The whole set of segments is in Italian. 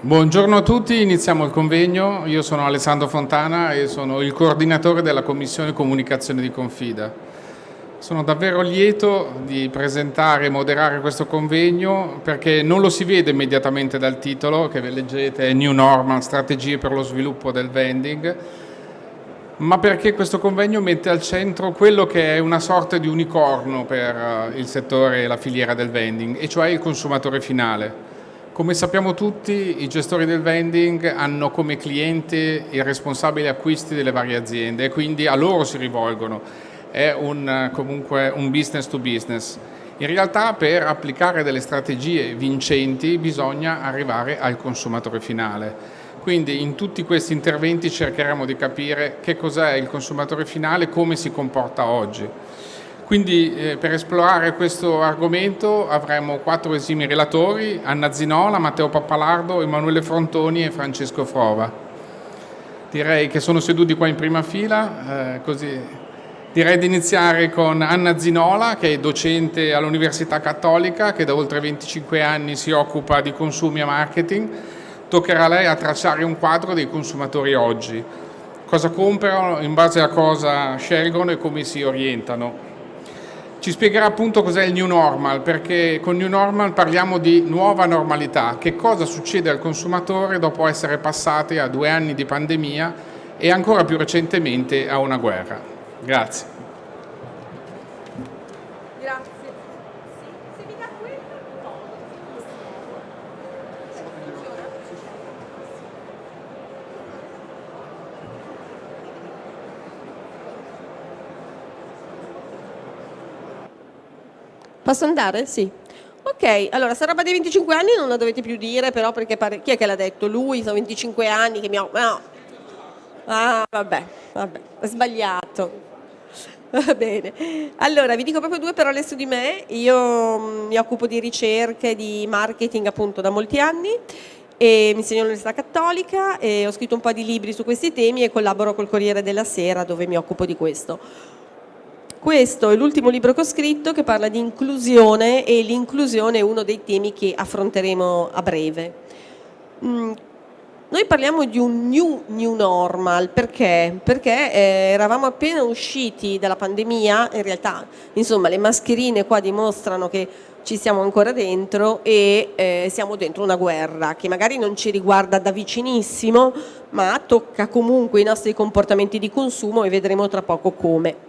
Buongiorno a tutti, iniziamo il convegno. Io sono Alessandro Fontana e sono il coordinatore della Commissione Comunicazione di Confida. Sono davvero lieto di presentare e moderare questo convegno perché non lo si vede immediatamente dal titolo che leggete New Normal, strategie per lo sviluppo del vending, ma perché questo convegno mette al centro quello che è una sorta di unicorno per eh, il settore e la filiera del vending, e cioè il consumatore finale. Come sappiamo tutti, i gestori del vending hanno come cliente i responsabili acquisti delle varie aziende e quindi a loro si rivolgono. È un, comunque un business to business. In realtà per applicare delle strategie vincenti bisogna arrivare al consumatore finale quindi in tutti questi interventi cercheremo di capire che cos'è il consumatore finale e come si comporta oggi. Quindi eh, per esplorare questo argomento avremo quattro esimi relatori, Anna Zinola, Matteo Pappalardo, Emanuele Frontoni e Francesco Frova. Direi che sono seduti qua in prima fila, eh, così direi di iniziare con Anna Zinola che è docente all'Università Cattolica che da oltre 25 anni si occupa di consumi e marketing toccherà a lei a tracciare un quadro dei consumatori oggi, cosa comprano, in base a cosa scelgono e come si orientano. Ci spiegherà appunto cos'è il new normal, perché con new normal parliamo di nuova normalità, che cosa succede al consumatore dopo essere passati a due anni di pandemia e ancora più recentemente a una guerra. Grazie. Posso andare? Sì. Ok, allora, sta roba dei 25 anni non la dovete più dire, però perché pare... chi è che l'ha detto? Lui, sono 25 anni che mi ho... No. Ah, vabbè, vabbè, è sbagliato. Va bene. Allora, vi dico proprio due parole su di me. Io mm, mi occupo di ricerche, di marketing appunto da molti anni e mi insegno all'Università Cattolica e ho scritto un po' di libri su questi temi e collaboro col Corriere della Sera dove mi occupo di questo. Questo è l'ultimo libro che ho scritto che parla di inclusione e l'inclusione è uno dei temi che affronteremo a breve. Mm, noi parliamo di un new, new normal, perché? Perché eh, eravamo appena usciti dalla pandemia, in realtà insomma le mascherine qua dimostrano che ci siamo ancora dentro e eh, siamo dentro una guerra che magari non ci riguarda da vicinissimo ma tocca comunque i nostri comportamenti di consumo e vedremo tra poco come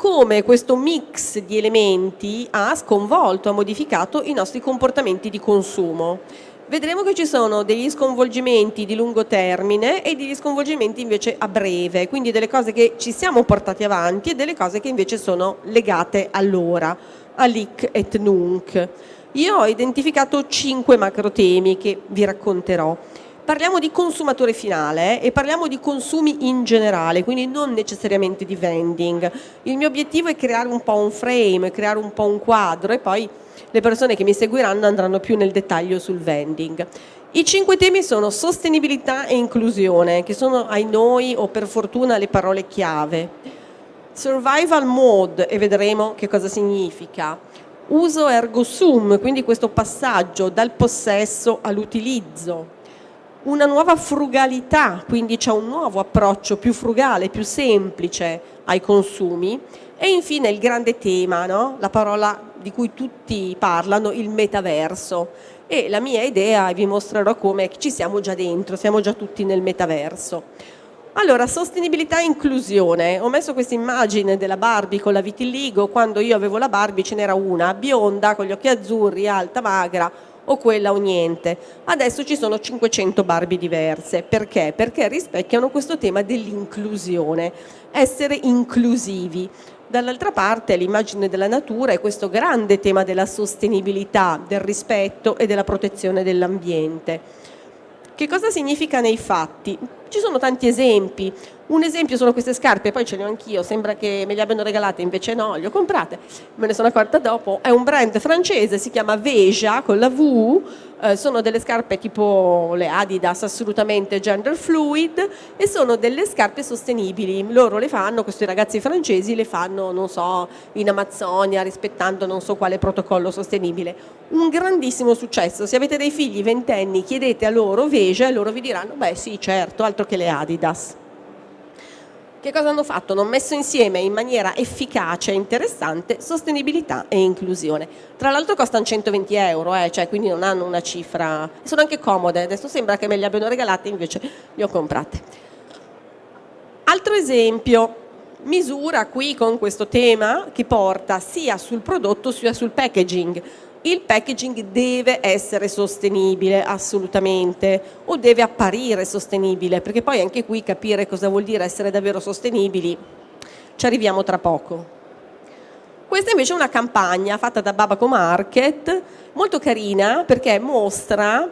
come questo mix di elementi ha sconvolto, ha modificato i nostri comportamenti di consumo. Vedremo che ci sono degli sconvolgimenti di lungo termine e degli sconvolgimenti invece a breve, quindi delle cose che ci siamo portati avanti e delle cose che invece sono legate all'ora, all'ic et nunc. Io ho identificato cinque macro temi che vi racconterò parliamo di consumatore finale e parliamo di consumi in generale, quindi non necessariamente di vending. Il mio obiettivo è creare un po' un frame, creare un po' un quadro e poi le persone che mi seguiranno andranno più nel dettaglio sul vending. I cinque temi sono sostenibilità e inclusione, che sono ai noi o per fortuna le parole chiave. Survival mode, e vedremo che cosa significa. Uso ergo sum, quindi questo passaggio dal possesso all'utilizzo una nuova frugalità, quindi c'è un nuovo approccio più frugale, più semplice ai consumi e infine il grande tema, no? la parola di cui tutti parlano, il metaverso e la mia idea, e vi mostrerò come, ci siamo già dentro, siamo già tutti nel metaverso. Allora, sostenibilità e inclusione. Ho messo questa immagine della Barbie con la vitiligo, quando io avevo la Barbie ce n'era una, bionda, con gli occhi azzurri, alta, magra, o quella o niente. Adesso ci sono 500 Barbie diverse. Perché? Perché rispecchiano questo tema dell'inclusione, essere inclusivi. Dall'altra parte l'immagine della natura è questo grande tema della sostenibilità, del rispetto e della protezione dell'ambiente. Che cosa significa nei fatti? Ci sono tanti esempi, Un esempio sono queste scarpe, poi ce le ho anch'io, sembra che me le abbiano regalate, invece no, le ho comprate, me ne sono accorta dopo. È un brand francese, si chiama Veja con la V, eh, sono delle scarpe tipo le Adidas assolutamente gender fluid e sono delle scarpe sostenibili. Loro le fanno, questi ragazzi francesi le fanno, non so, in Amazzonia rispettando non so quale protocollo sostenibile. Un grandissimo successo, se avete dei figli ventenni chiedete a loro Veja e loro vi diranno beh sì certo, altro che le Adidas. Che cosa hanno fatto? Hanno messo insieme in maniera efficace e interessante sostenibilità e inclusione. Tra l'altro costano 120 euro, eh, cioè quindi non hanno una cifra... Sono anche comode, adesso sembra che me le abbiano regalate, invece le ho comprate. Altro esempio, misura qui con questo tema che porta sia sul prodotto sia sul packaging il packaging deve essere sostenibile assolutamente o deve apparire sostenibile perché poi anche qui capire cosa vuol dire essere davvero sostenibili ci arriviamo tra poco. Questa invece è una campagna fatta da Babaco Market molto carina perché mostra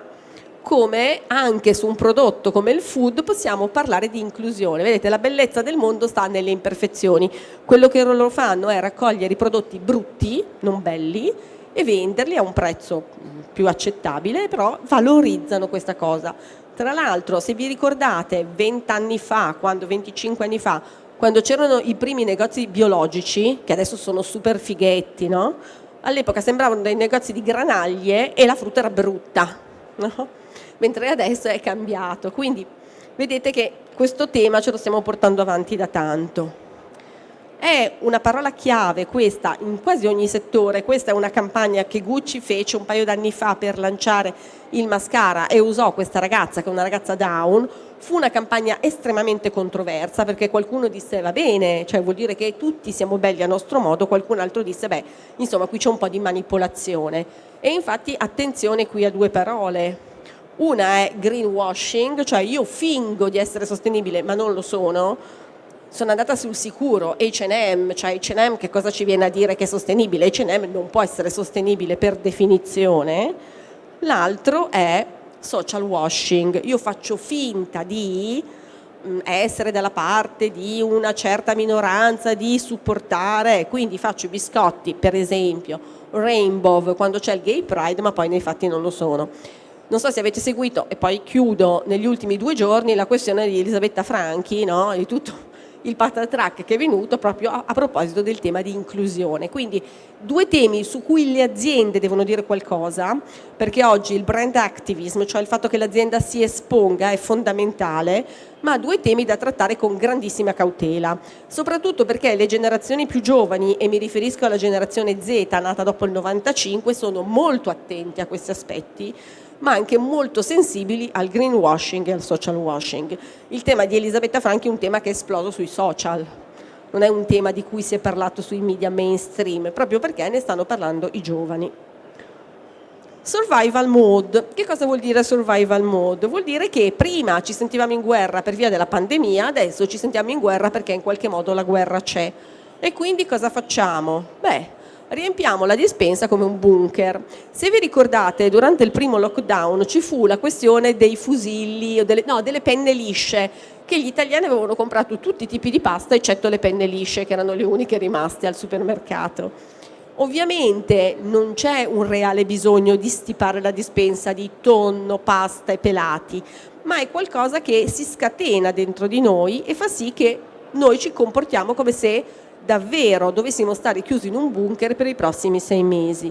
come anche su un prodotto come il food possiamo parlare di inclusione. Vedete, la bellezza del mondo sta nelle imperfezioni. Quello che loro fanno è raccogliere i prodotti brutti, non belli, e venderli a un prezzo più accettabile, però valorizzano questa cosa. Tra l'altro, se vi ricordate, 20 anni fa, quando 25 anni fa, quando c'erano i primi negozi biologici, che adesso sono super fighetti, no? all'epoca sembravano dei negozi di granaglie e la frutta era brutta, no? mentre adesso è cambiato. Quindi vedete che questo tema ce lo stiamo portando avanti da tanto. È una parola chiave questa in quasi ogni settore, questa è una campagna che Gucci fece un paio d'anni fa per lanciare il mascara e usò questa ragazza che è una ragazza down, fu una campagna estremamente controversa perché qualcuno disse va bene, cioè vuol dire che tutti siamo belli a nostro modo, qualcun altro disse beh insomma qui c'è un po' di manipolazione e infatti attenzione qui a due parole, una è greenwashing, cioè io fingo di essere sostenibile ma non lo sono, sono andata sul sicuro, H&M, cioè H&M che cosa ci viene a dire che è sostenibile? H&M non può essere sostenibile per definizione, l'altro è social washing, io faccio finta di mm, essere dalla parte di una certa minoranza, di supportare, quindi faccio i biscotti, per esempio, rainbow quando c'è il gay pride, ma poi nei fatti non lo sono. Non so se avete seguito, e poi chiudo negli ultimi due giorni, la questione di Elisabetta Franchi, no? di tutto il patatrack che è venuto proprio a, a, proposito del tema di inclusione. Quindi due temi su cui le aziende devono dire qualcosa, perché oggi il brand activism, cioè il fatto che l'azienda si esponga, è fondamentale, ma due temi da trattare con grandissima cautela, soprattutto perché le generazioni più giovani, e mi riferisco alla generazione Z nata dopo il 95, sono molto attenti a questi aspetti, ma anche molto sensibili al greenwashing e al social washing. Il tema di Elisabetta Franchi è un tema che è esploso sui social, non è un tema di cui si è parlato sui media mainstream, proprio perché ne stanno parlando i giovani. Survival mode. Che cosa vuol dire survival mode? Vuol dire che prima ci sentivamo in guerra per via della pandemia, adesso ci sentiamo in guerra perché in qualche modo la guerra c'è. E quindi cosa facciamo? Beh, riempiamo la dispensa come un bunker. Se vi ricordate, durante il primo lockdown ci fu la questione dei fusilli, delle, no, delle penne lisce, che gli italiani avevano comprato tutti i tipi di pasta eccetto le penne lisce, che erano le uniche rimaste al supermercato. Ovviamente non c'è un reale bisogno di stipare la dispensa di tonno, pasta e pelati, ma è qualcosa che si scatena dentro di noi e fa sì che noi ci comportiamo come se davvero dovessimo stare chiusi in un bunker per i prossimi sei mesi.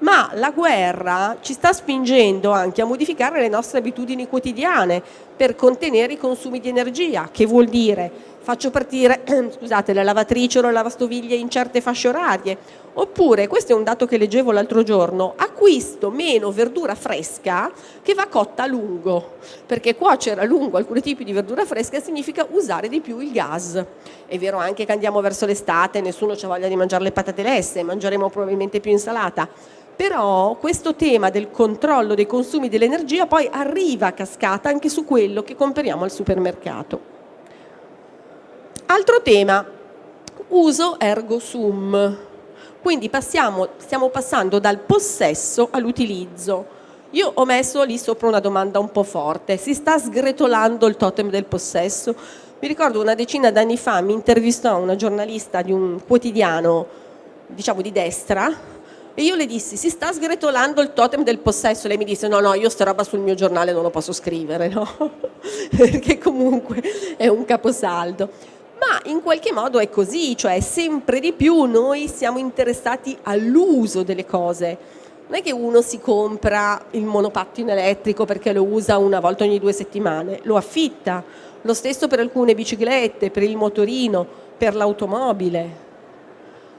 Ma la guerra ci sta spingendo anche a modificare le nostre abitudini quotidiane per contenere i consumi di energia, che vuol dire faccio partire scusate, la lavatrice o la lavastoviglie in certe fasce orarie, oppure, questo è un dato che leggevo l'altro giorno, acquisto meno verdura fresca che va cotta a lungo, perché cuocere a lungo alcuni tipi di verdura fresca significa usare di più il gas. È vero anche che andiamo verso l'estate, nessuno ha voglia di mangiare le patate lesse, mangeremo probabilmente più insalata, però questo tema del controllo dei consumi dell'energia poi arriva a cascata anche su quello che compriamo al supermercato. Altro tema, uso ergo sum. Quindi passiamo, stiamo passando dal possesso all'utilizzo. Io ho messo lì sopra una domanda un po' forte, si sta sgretolando il totem del possesso? Mi ricordo una decina d'anni fa mi intervistò una giornalista di un quotidiano, diciamo di destra, e io le dissi, si sta sgretolando il totem del possesso. Lei mi disse, no, no, io sta roba sul mio giornale non lo posso scrivere, no? Perché comunque è un caposaldo. Ma in qualche modo è così, cioè sempre di più noi siamo interessati all'uso delle cose. Non è che uno si compra il monopattino elettrico perché lo usa una volta ogni due settimane, lo affitta. Lo stesso per alcune biciclette, per il motorino, per l'automobile.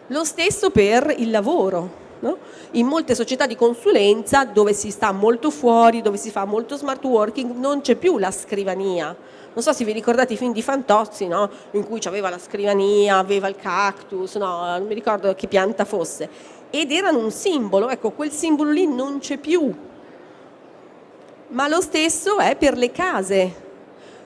Lo stesso per il lavoro. No? In molte società di consulenza dove si sta molto fuori, dove si fa molto smart working, non c'è più la scrivania. Non so se vi ricordate i film di Fantozzi, no? in cui aveva la scrivania, aveva il cactus, no? non mi ricordo che pianta fosse, ed erano un simbolo, ecco quel simbolo lì non c'è più. Ma lo stesso è per le case.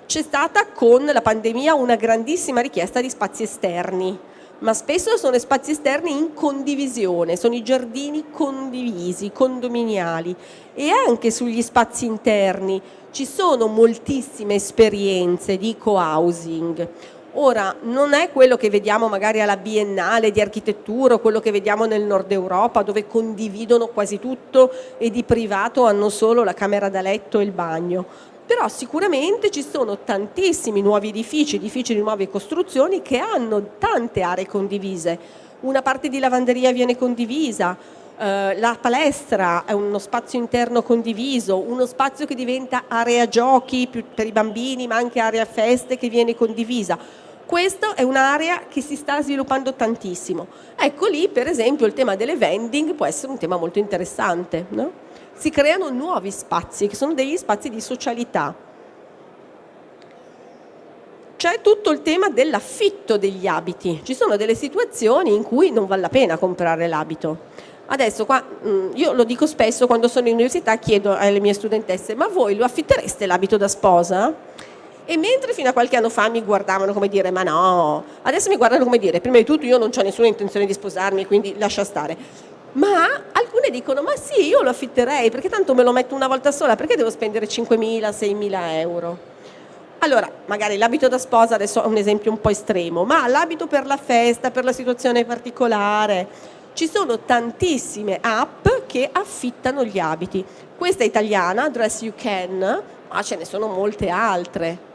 C'è stata con la pandemia una grandissima richiesta di spazi esterni ma spesso sono spazi esterni in condivisione, sono i giardini condivisi, condominiali e anche sugli spazi interni ci sono moltissime esperienze di co-housing. Ora, non è quello che vediamo magari alla Biennale di architettura o quello che vediamo nel nord Europa dove condividono quasi tutto e di privato hanno solo la camera da letto e il bagno, però sicuramente ci sono tantissimi nuovi edifici, edifici di nuove costruzioni che hanno tante aree condivise. Una parte di lavanderia viene condivisa, la palestra è uno spazio interno condiviso, uno spazio che diventa area giochi per i bambini ma anche area feste che viene condivisa. Questa è un'area che si sta sviluppando tantissimo. Ecco lì per esempio il tema delle vending può essere un tema molto interessante. No? si creano nuovi spazi, che sono degli spazi di socialità. C'è tutto il tema dell'affitto degli abiti. Ci sono delle situazioni in cui non vale la pena comprare l'abito. Adesso qua, mm, io lo dico spesso quando sono in università, chiedo alle mie studentesse, ma voi lo affittereste l'abito da sposa? E mentre fino a qualche anno fa mi guardavano come dire, ma no, adesso mi guardano come dire, prima di tutto io non ho nessuna intenzione di sposarmi, quindi lascia stare. Ma alcune dicono ma sì io lo affitterei perché tanto me lo metto una volta sola perché devo spendere 5.000, 6.000 euro? Allora magari l'abito da sposa adesso è un esempio un po' estremo ma l'abito per la festa, per la situazione particolare ci sono tantissime app che affittano gli abiti questa è italiana, Dress You Can ma ce ne sono molte altre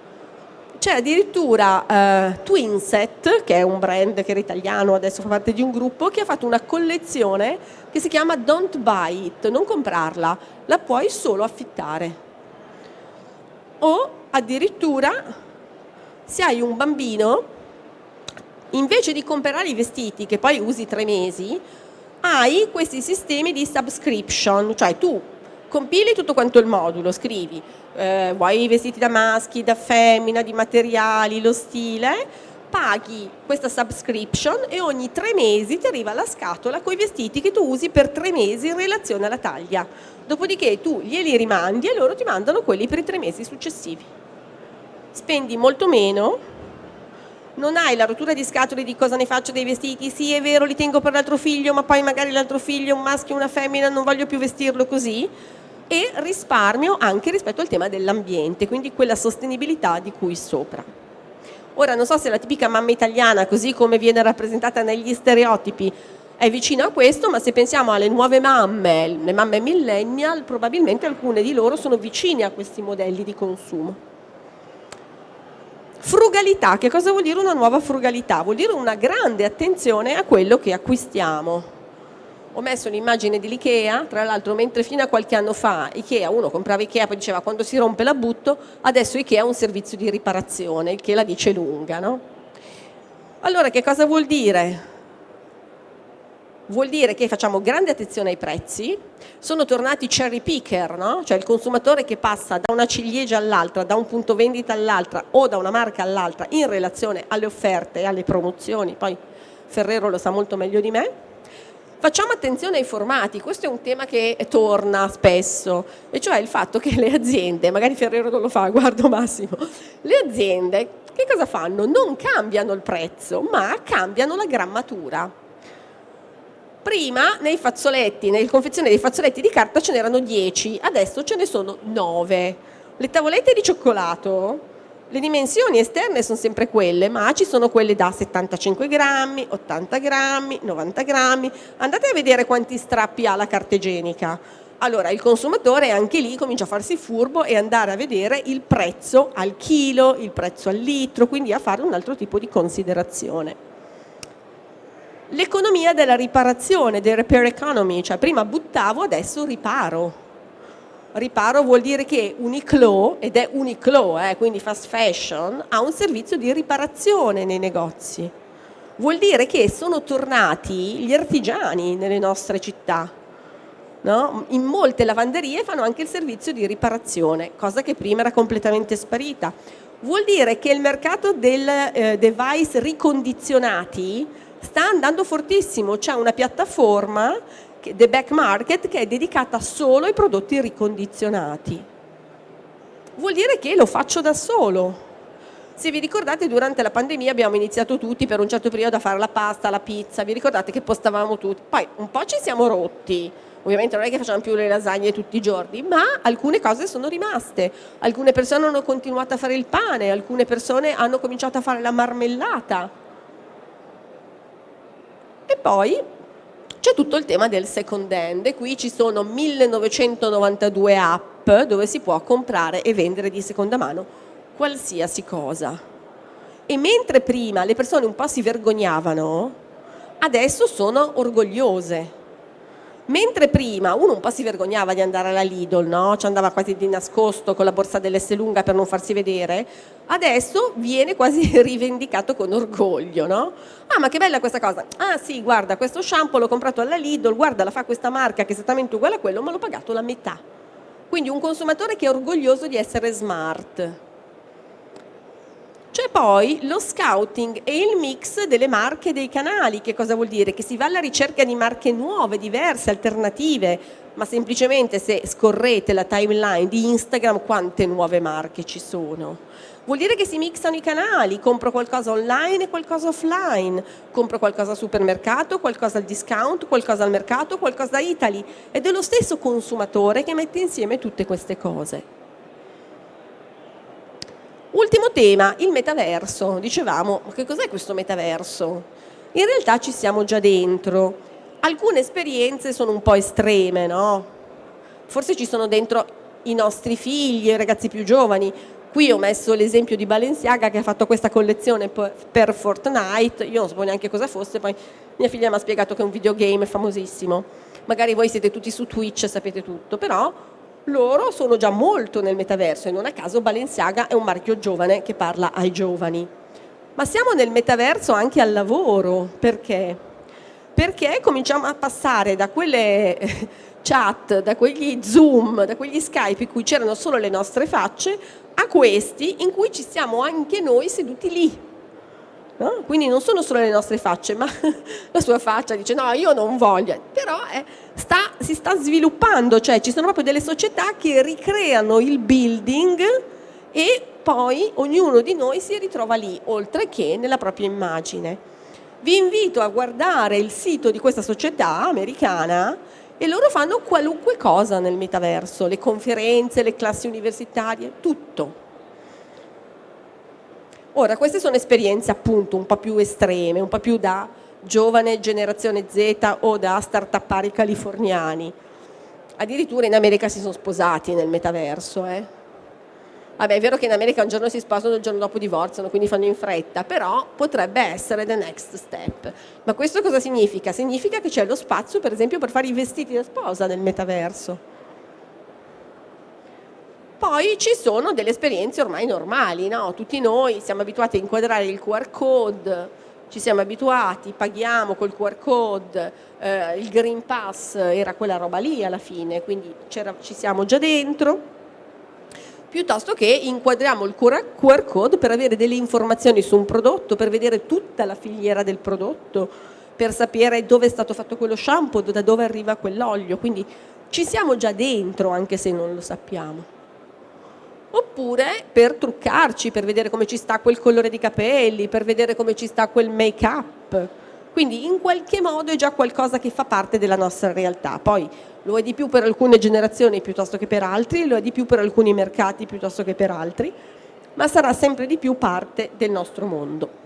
c'è addirittura eh, Twinset, che è un brand che era italiano, adesso fa parte di un gruppo, che ha fatto una collezione che si chiama Don't Buy It, non comprarla, la puoi solo affittare. O addirittura se hai un bambino, invece di comprare i vestiti che poi usi tre mesi, hai questi sistemi di subscription, cioè tu compili tutto quanto il modulo, scrivi eh, vuoi i vestiti da maschi, da femmina, di materiali, lo stile, paghi questa subscription e ogni tre mesi ti arriva la scatola con i vestiti che tu usi per tre mesi in relazione alla taglia. Dopodiché tu glieli rimandi e loro ti mandano quelli per i tre mesi successivi. Spendi molto meno, non hai la rottura di scatole di cosa ne faccio dei vestiti, sì è vero li tengo per l'altro figlio ma poi magari l'altro figlio è un maschio una femmina non voglio più vestirlo così, e risparmio anche rispetto al tema dell'ambiente, quindi quella sostenibilità di cui sopra. Ora non so se la tipica mamma italiana, così come viene rappresentata negli stereotipi, è vicina a questo, ma se pensiamo alle nuove mamme, le mamme millennial, probabilmente alcune di loro sono vicine a questi modelli di consumo. Frugalità, che cosa vuol dire una nuova frugalità? Vuol dire una grande attenzione a quello che acquistiamo ho messo l'immagine dell'Ikea, tra l'altro mentre fino a qualche anno fa Ikea, uno comprava Ikea poi diceva quando si rompe la butto, adesso Ikea ha un servizio di riparazione, il che la dice lunga. No? Allora che cosa vuol dire? Vuol dire che facciamo grande attenzione ai prezzi, sono tornati cherry picker, no? cioè il consumatore che passa da una ciliegia all'altra, da un punto vendita all'altra o da una marca all'altra in relazione alle offerte e alle promozioni, poi Ferrero lo sa molto meglio di me, Facciamo attenzione ai formati, questo è un tema che torna spesso, e cioè il fatto che le aziende, magari Ferrero non lo fa, guardo Massimo, le aziende che cosa fanno? Non cambiano il prezzo, ma cambiano la grammatura. Prima nei fazzoletti, nel confezione dei fazzoletti di carta ce n'erano 10, adesso ce ne sono 9. Le tavolette di cioccolato Le dimensioni esterne sono sempre quelle, ma ci sono quelle da 75 grammi, 80 grammi, 90 grammi. Andate a vedere quanti strappi ha la carta igienica. Allora il consumatore anche lì comincia a farsi furbo e andare a vedere il prezzo al chilo, il prezzo al litro, quindi a fare un altro tipo di considerazione. L'economia della riparazione, del repair economy, cioè prima buttavo, adesso riparo riparo vuol dire che Uniqlo, ed è Uniqlo, eh, quindi fast fashion, ha un servizio di riparazione nei negozi. Vuol dire che sono tornati gli artigiani nelle nostre città. No? In molte lavanderie fanno anche il servizio di riparazione, cosa che prima era completamente sparita. Vuol dire che il mercato del eh, device ricondizionati sta andando fortissimo, c'è una piattaforma The Back Market che è dedicata solo ai prodotti ricondizionati. Vuol dire che lo faccio da solo. Se vi ricordate durante la pandemia abbiamo iniziato tutti per un certo periodo a fare la pasta, la pizza, vi ricordate che postavamo tutti, poi un po' ci siamo rotti, ovviamente non è che facciamo più le lasagne tutti i giorni, ma alcune cose sono rimaste, alcune persone hanno continuato a fare il pane, alcune persone hanno cominciato a fare la marmellata. E poi c'è tutto il tema del second hand e qui ci sono 1992 app dove si può comprare e vendere di seconda mano qualsiasi cosa. E mentre prima le persone un po' si vergognavano, adesso sono orgogliose Mentre prima uno un po' si vergognava di andare alla Lidl, no? ci andava quasi di nascosto con la borsa dell'S lunga per non farsi vedere, adesso viene quasi rivendicato con orgoglio. No? Ah ma che bella questa cosa, ah sì guarda questo shampoo l'ho comprato alla Lidl, guarda la fa questa marca che è esattamente uguale a quello ma l'ho pagato la metà. Quindi un consumatore che è orgoglioso di essere smart. C'è poi lo scouting e il mix delle marche e dei canali, che cosa vuol dire? Che si va alla ricerca di marche nuove, diverse, alternative, ma semplicemente se scorrete la timeline di Instagram quante nuove marche ci sono. Vuol dire che si mixano i canali, compro qualcosa online e qualcosa offline, compro qualcosa al supermercato, qualcosa al discount, qualcosa al mercato, qualcosa a Italy ed è lo stesso consumatore che mette insieme tutte queste cose. Ultimo tema, il metaverso. Dicevamo, che cos'è questo metaverso? In realtà ci siamo già dentro. Alcune esperienze sono un po' estreme, no? Forse ci sono dentro i nostri figli, i ragazzi più giovani. Qui ho messo l'esempio di Balenciaga che ha fatto questa collezione per Fortnite, io non sapevo neanche cosa fosse, poi mia figlia mi ha spiegato che è un videogame famosissimo. Magari voi siete tutti su Twitch e sapete tutto, però loro sono già molto nel metaverso e non a caso Balenciaga è un marchio giovane che parla ai giovani. Ma siamo nel metaverso anche al lavoro, perché? Perché cominciamo a passare da quelle chat, da quegli Zoom, da quegli Skype in cui c'erano solo le nostre facce, a questi in cui ci siamo anche noi seduti lì, No? Quindi non sono solo le nostre facce, ma la sua faccia dice no, io non voglio, però eh, sta, si sta sviluppando, cioè ci sono proprio delle società che ricreano il building e poi ognuno di noi si ritrova lì, oltre che nella propria immagine. Vi invito a guardare il sito di questa società americana e loro fanno qualunque cosa nel metaverso, le conferenze, le classi universitarie, tutto. Ora, queste sono esperienze appunto un po' più estreme, un po' più da giovane generazione Z o da start-upari californiani. Addirittura in America si sono sposati nel metaverso. Eh? Vabbè, è vero che in America un giorno si sposano e il giorno dopo divorziano, quindi fanno in fretta, però potrebbe essere the next step. Ma questo cosa significa? Significa che c'è lo spazio, per esempio, per fare i vestiti da sposa nel metaverso poi ci sono delle esperienze ormai normali, no? tutti noi siamo abituati a inquadrare il QR code, ci siamo abituati, paghiamo col QR code, eh, il Green Pass era quella roba lì alla fine, quindi ci siamo già dentro, piuttosto che inquadriamo il QR code per avere delle informazioni su un prodotto, per vedere tutta la filiera del prodotto, per sapere dove è stato fatto quello shampoo, da dove arriva quell'olio, quindi ci siamo già dentro anche se non lo sappiamo oppure per truccarci, per vedere come ci sta quel colore di capelli, per vedere come ci sta quel make up. Quindi in qualche modo è già qualcosa che fa parte della nostra realtà. Poi lo è di più per alcune generazioni piuttosto che per altri, lo è di più per alcuni mercati piuttosto che per altri, ma sarà sempre di più parte del nostro mondo.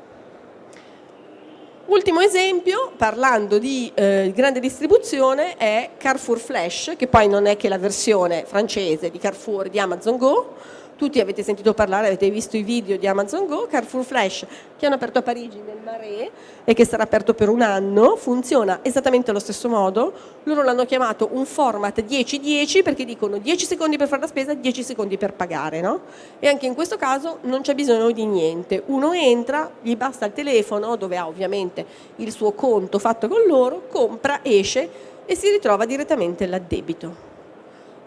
Ultimo esempio, parlando di eh, grande distribuzione, è Carrefour Flash, che poi non è che la versione francese di Carrefour di Amazon Go, tutti avete sentito parlare, avete visto i video di Amazon Go, Carrefour Flash che hanno aperto a Parigi nel Marais e che sarà aperto per un anno, funziona esattamente allo stesso modo, loro l'hanno chiamato un format 10-10 perché dicono 10 secondi per fare la spesa, 10 secondi per pagare, no? E anche in questo caso non c'è bisogno di niente, uno entra, gli basta il telefono dove ha ovviamente il suo conto fatto con loro, compra, esce e si ritrova direttamente l'addebito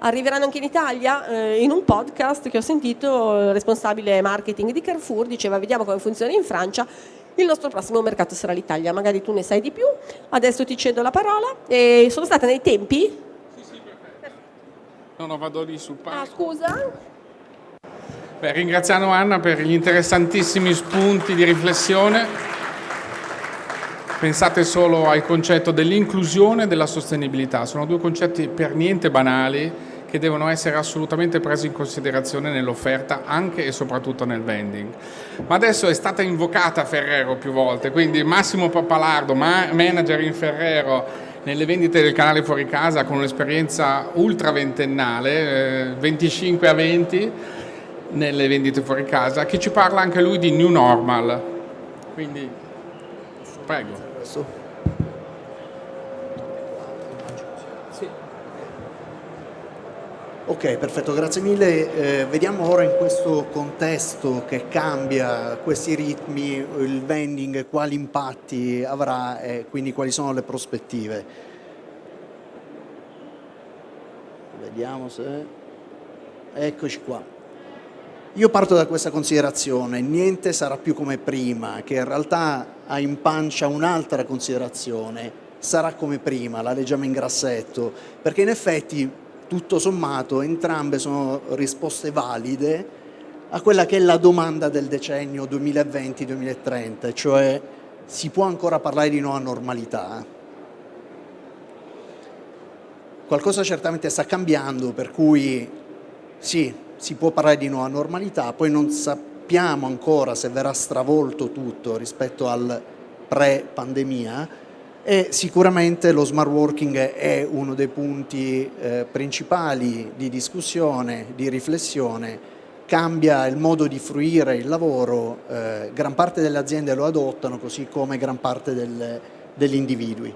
arriveranno anche in Italia. Eh, in un podcast che ho sentito il responsabile marketing di Carrefour diceva vediamo come funziona in Francia, il nostro prossimo mercato sarà l'Italia, magari tu ne sai di più, adesso ti cedo la parola. E sono stata nei tempi? Sì, sì, perfetto. No, no, vado lì sul palco. Ah, scusa? Beh, ringraziamo Anna per gli interessantissimi spunti di riflessione. Pensate solo al concetto dell'inclusione e della sostenibilità, sono due concetti per niente banali che devono essere assolutamente presi in considerazione nell'offerta anche e soprattutto nel vending. Ma adesso è stata invocata Ferrero più volte, quindi Massimo Pappalardo, manager in Ferrero nelle vendite del canale fuori casa con un'esperienza ultra ventennale, 25 a 20 nelle vendite fuori casa, che ci parla anche lui di New Normal. Quindi, prego. Ok, perfetto, grazie mille. Eh, vediamo ora in questo contesto che cambia questi ritmi, il vending, quali impatti avrà e quindi quali sono le prospettive. Vediamo se... Eccoci qua. Io parto da questa considerazione, niente sarà più come prima, che in realtà ha in pancia un'altra considerazione, sarà come prima, la leggiamo in grassetto, perché in effetti tutto sommato entrambe sono risposte valide a quella che è la domanda del decennio 2020-2030, cioè si può ancora parlare di nuova normalità? Qualcosa certamente sta cambiando, per cui sì, si può parlare di nuova normalità, poi non sappiamo ancora se verrà stravolto tutto rispetto al pre-pandemia, e sicuramente lo smart working è uno dei punti eh, principali di discussione, di riflessione, cambia il modo di fruire il lavoro, eh, gran parte delle aziende lo adottano così come gran parte del, degli individui.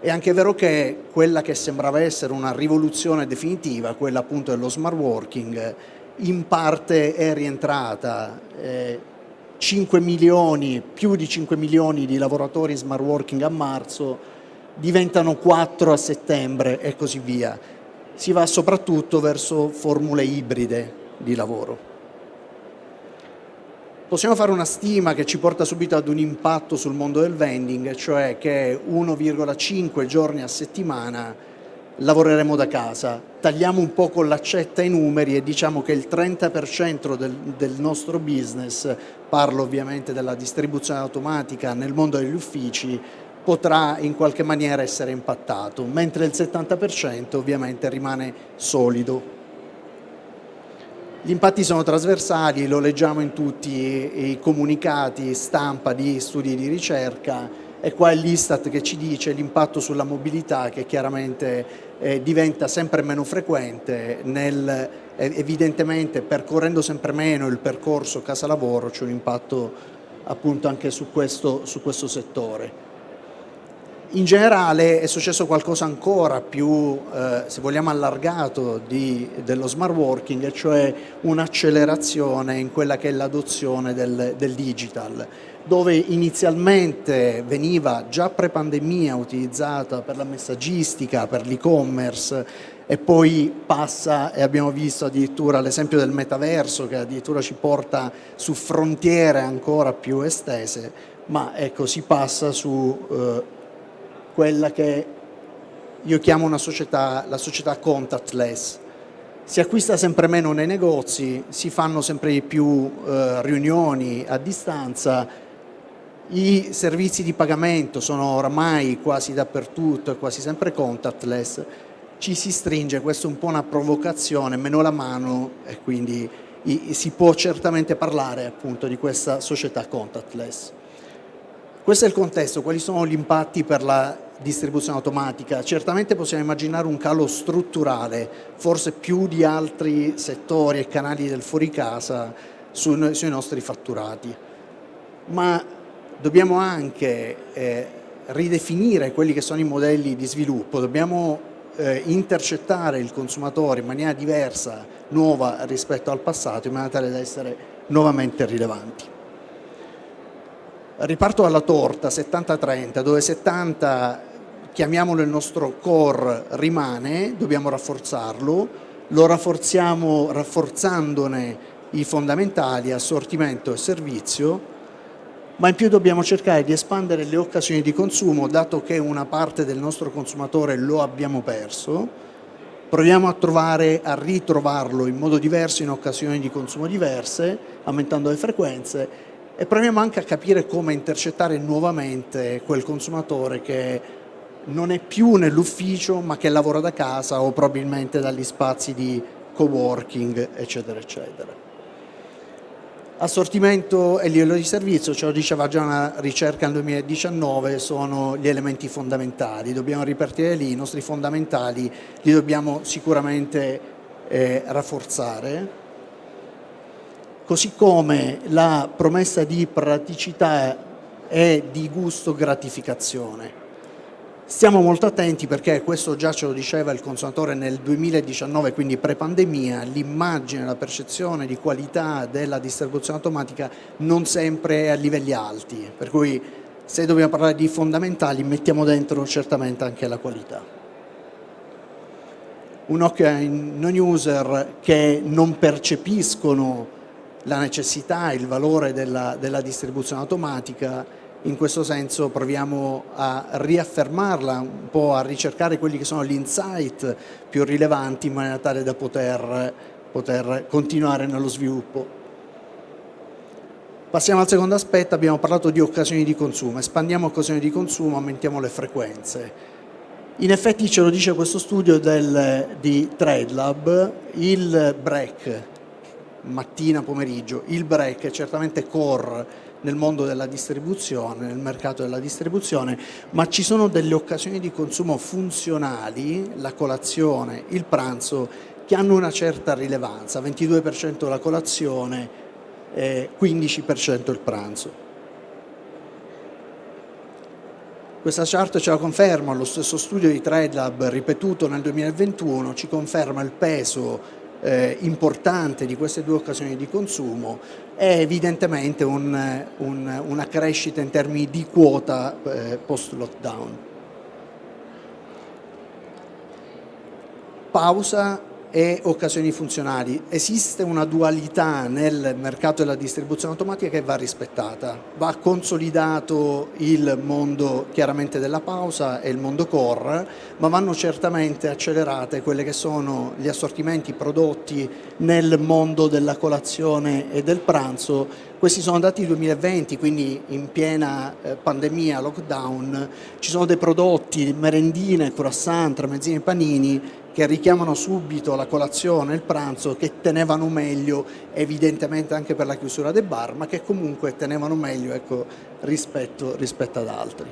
È anche vero che quella che sembrava essere una rivoluzione definitiva, quella appunto dello smart working, in parte è rientrata, eh, 5 milioni, più di 5 milioni di lavoratori smart working a marzo, diventano 4 a settembre e così via. Si va soprattutto verso formule ibride di lavoro. Possiamo fare una stima che ci porta subito ad un impatto sul mondo del vending, cioè che 1,5 giorni a settimana lavoreremo da casa. Tagliamo un po' con l'accetta i numeri e diciamo che il 30% del, del, nostro business, parlo ovviamente della distribuzione automatica nel mondo degli uffici, potrà in qualche maniera essere impattato, mentre il 70% ovviamente rimane solido. Gli impatti sono trasversali, lo leggiamo in tutti i comunicati stampa di studi di ricerca, e qua è l'Istat che ci dice l'impatto sulla mobilità che chiaramente eh, diventa sempre meno frequente, nel, eh, evidentemente percorrendo sempre meno il percorso casa-lavoro c'è un impatto appunto anche su questo, su questo settore. In generale è successo qualcosa ancora più, eh, se vogliamo, allargato di, dello smart working, cioè un'accelerazione in quella che è l'adozione del, del digital dove inizialmente veniva già pre-pandemia utilizzata per la messaggistica, per l'e-commerce e poi passa e abbiamo visto addirittura l'esempio del metaverso che addirittura ci porta su frontiere ancora più estese, ma ecco si passa su eh, quella che io chiamo una società, la società contactless. Si acquista sempre meno nei negozi, si fanno sempre di più eh, riunioni a distanza, i servizi di pagamento sono oramai quasi dappertutto e quasi sempre contactless, ci si stringe, questa è un po' una provocazione, meno la mano e quindi si può certamente parlare appunto di questa società contactless. Questo è il contesto, quali sono gli impatti per la distribuzione automatica? Certamente possiamo immaginare un calo strutturale, forse più di altri settori e canali del fuori casa su, sui nostri fatturati, ma dobbiamo anche eh, ridefinire quelli che sono i modelli di sviluppo, dobbiamo eh, intercettare il consumatore in maniera diversa, nuova rispetto al passato, in maniera tale da essere nuovamente rilevanti. Riparto dalla torta 70-30, dove 70 chiamiamolo il nostro core rimane, dobbiamo rafforzarlo, lo rafforziamo rafforzandone i fondamentali, assortimento e servizio, ma in più dobbiamo cercare di espandere le occasioni di consumo, dato che una parte del nostro consumatore lo abbiamo perso, proviamo a trovare, a ritrovarlo in modo diverso in occasioni di consumo diverse, aumentando le frequenze e proviamo anche a capire come intercettare nuovamente quel consumatore che non è più nell'ufficio ma che lavora da casa o probabilmente dagli spazi di coworking eccetera eccetera. Assortimento e livello di servizio, ce lo diceva già una ricerca nel 2019, sono gli elementi fondamentali, dobbiamo ripartire lì, i nostri fondamentali li dobbiamo sicuramente eh, rafforzare, così come la promessa di praticità e di gusto gratificazione. Stiamo molto attenti perché questo già ce lo diceva il consumatore nel 2019, quindi pre-pandemia, l'immagine, la percezione di qualità della distribuzione automatica non sempre è a livelli alti, per cui se dobbiamo parlare di fondamentali mettiamo dentro certamente anche la qualità. Un occhio ai non user che non percepiscono la necessità il valore della, della distribuzione automatica in questo senso proviamo a riaffermarla, un po' a ricercare quelli che sono gli insight più rilevanti in maniera tale da poter, poter continuare nello sviluppo. Passiamo al secondo aspetto, abbiamo parlato di occasioni di consumo, espandiamo occasioni di consumo, aumentiamo le frequenze. In effetti ce lo dice questo studio del, di TradeLab, il break, mattina, pomeriggio, il break è certamente core nel mondo della distribuzione, nel mercato della distribuzione, ma ci sono delle occasioni di consumo funzionali, la colazione, il pranzo, che hanno una certa rilevanza, 22% la colazione, eh, 15% il pranzo. Questa chart ce la conferma, lo stesso studio di TradeLab ripetuto nel 2021 ci conferma il peso eh, importante di queste due occasioni di consumo è evidentemente un, un, una crescita in termini di quota eh, post-lockdown. Pausa e occasioni funzionali. Esiste una dualità nel mercato della distribuzione automatica che va rispettata. Va consolidato il mondo chiaramente della pausa e il mondo core, ma vanno certamente accelerate quelle che sono gli assortimenti prodotti nel mondo della colazione e del pranzo. Questi sono dati 2020, quindi in piena eh, pandemia, lockdown, ci sono dei prodotti, merendine, croissant, tramezzini e panini che richiamano subito la colazione il pranzo, che tenevano meglio evidentemente anche per la chiusura dei bar, ma che comunque tenevano meglio ecco, rispetto, rispetto ad altri.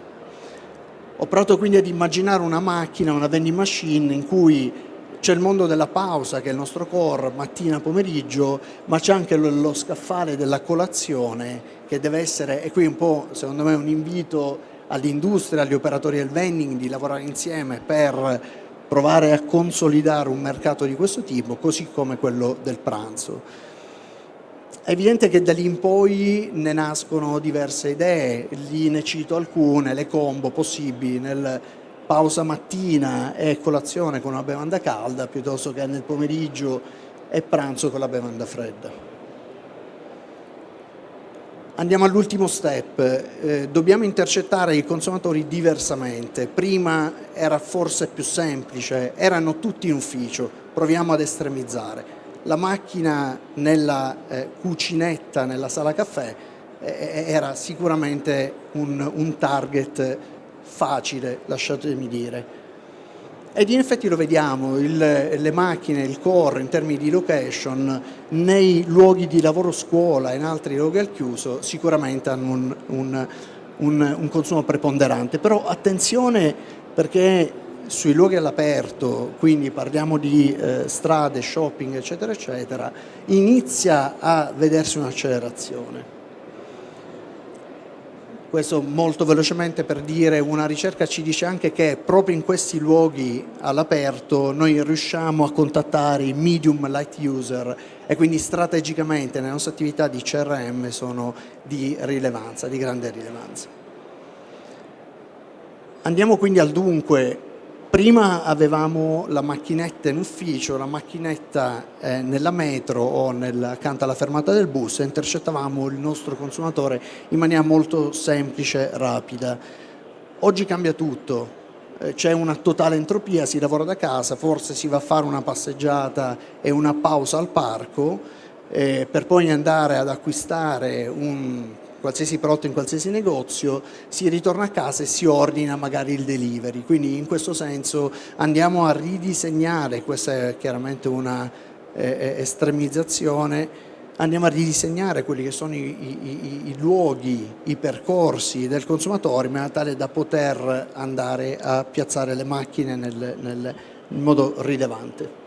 Ho provato quindi ad immaginare una macchina, una vending machine in cui c'è il mondo della pausa che è il nostro core mattina pomeriggio ma c'è anche lo, lo, scaffale della colazione che deve essere e qui un po' secondo me un invito all'industria, agli operatori del vending di lavorare insieme per provare a consolidare un mercato di questo tipo, così come quello del pranzo. È evidente che da lì in poi ne nascono diverse idee, lì ne cito alcune, le combo possibili nel pausa mattina e colazione con una bevanda calda piuttosto che nel pomeriggio e pranzo con la bevanda fredda. Andiamo all'ultimo step, eh, dobbiamo intercettare i consumatori diversamente, prima era forse più semplice, erano tutti in ufficio, proviamo ad estremizzare. La macchina nella eh, cucinetta, nella sala caffè, eh, era sicuramente un, un target facile, lasciatemi dire. Ed in effetti lo vediamo, il, le macchine, il core in termini di location nei luoghi di lavoro scuola e in altri luoghi al chiuso sicuramente hanno un, un, un, un consumo preponderante, però attenzione perché sui luoghi all'aperto, quindi parliamo di eh, strade, shopping eccetera eccetera, inizia a vedersi un'accelerazione. Questo molto velocemente per dire una ricerca ci dice anche che proprio in questi luoghi all'aperto noi riusciamo a contattare i medium light user e quindi strategicamente nelle nostre attività di CRM sono di rilevanza, di grande rilevanza. Andiamo quindi al dunque, Prima avevamo la macchinetta in ufficio, la macchinetta eh, nella metro o nel, accanto alla fermata del bus e intercettavamo il nostro consumatore in maniera molto semplice, rapida. Oggi cambia tutto, eh, c'è una totale entropia, si lavora da casa, forse si va a fare una passeggiata e una pausa al parco eh, per poi andare ad acquistare un qualsiasi prodotto in qualsiasi negozio, si ritorna a casa e si ordina magari il delivery. Quindi in questo senso andiamo a ridisegnare, questa è chiaramente una eh, eh estremizzazione, andiamo a ridisegnare quelli che sono i, i, i, luoghi, i percorsi del consumatore in maniera tale da poter andare a piazzare le macchine nel, nel, in modo rilevante.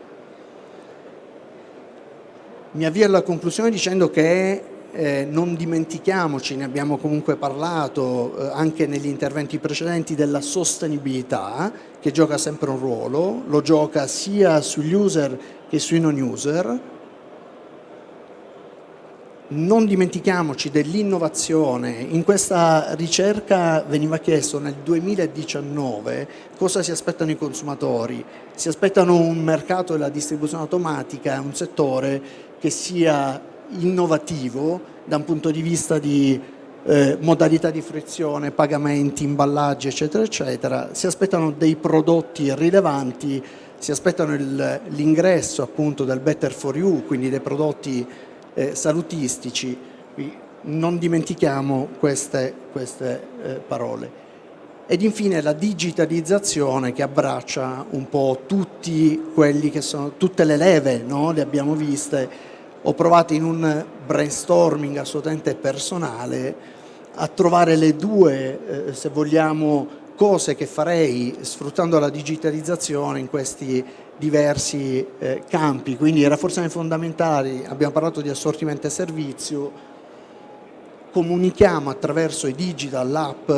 Mi avvio alla conclusione dicendo che eh, non dimentichiamoci, ne abbiamo comunque parlato eh, anche negli interventi precedenti, della sostenibilità che gioca sempre un ruolo, lo gioca sia sugli user che sui non user. Non dimentichiamoci dell'innovazione, in questa ricerca veniva chiesto nel 2019 cosa si aspettano i consumatori, si aspettano un mercato della distribuzione automatica, un settore che sia innovativo da un punto di vista di eh, modalità di frizione, pagamenti, imballaggi eccetera eccetera, si aspettano dei prodotti rilevanti, si aspettano l'ingresso appunto del better for you, quindi dei prodotti eh, salutistici, non dimentichiamo queste, queste eh, parole. Ed infine la digitalizzazione che abbraccia un po' sono, tutte le leve, no? le abbiamo viste, ho provato in un brainstorming assolutamente personale a trovare le due, eh, se vogliamo, cose che farei sfruttando la digitalizzazione in questi diversi eh, campi, quindi rafforzamenti fondamentali, abbiamo parlato di assortimento e servizio, comunichiamo attraverso i digital, l'app,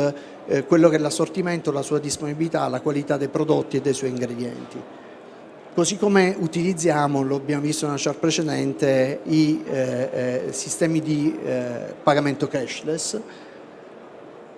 eh, quello che è l'assortimento, la sua disponibilità, la qualità dei prodotti e dei suoi ingredienti. Così come utilizziamo, lo abbiamo visto nella chart precedente, i eh, eh, sistemi di eh, pagamento cashless.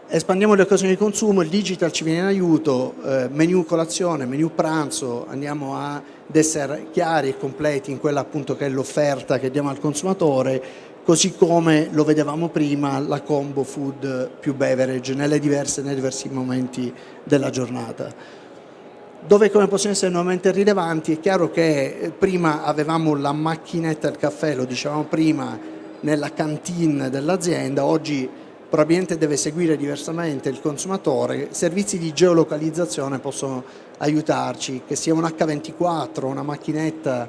Espandiamo le occasioni di consumo, il digital ci viene in aiuto, eh, menu colazione, menu pranzo, andiamo ad essere chiari e completi in quella appunto che è l'offerta che diamo al consumatore, così come lo vedevamo prima la combo food più beverage nelle diverse, nei diversi momenti della giornata dove come possono essere nuovamente rilevanti è chiaro che eh, prima avevamo la macchinetta del caffè, lo dicevamo prima, nella cantina dell'azienda, oggi probabilmente deve seguire diversamente il consumatore, servizi di geolocalizzazione possono aiutarci, che sia un H24, una macchinetta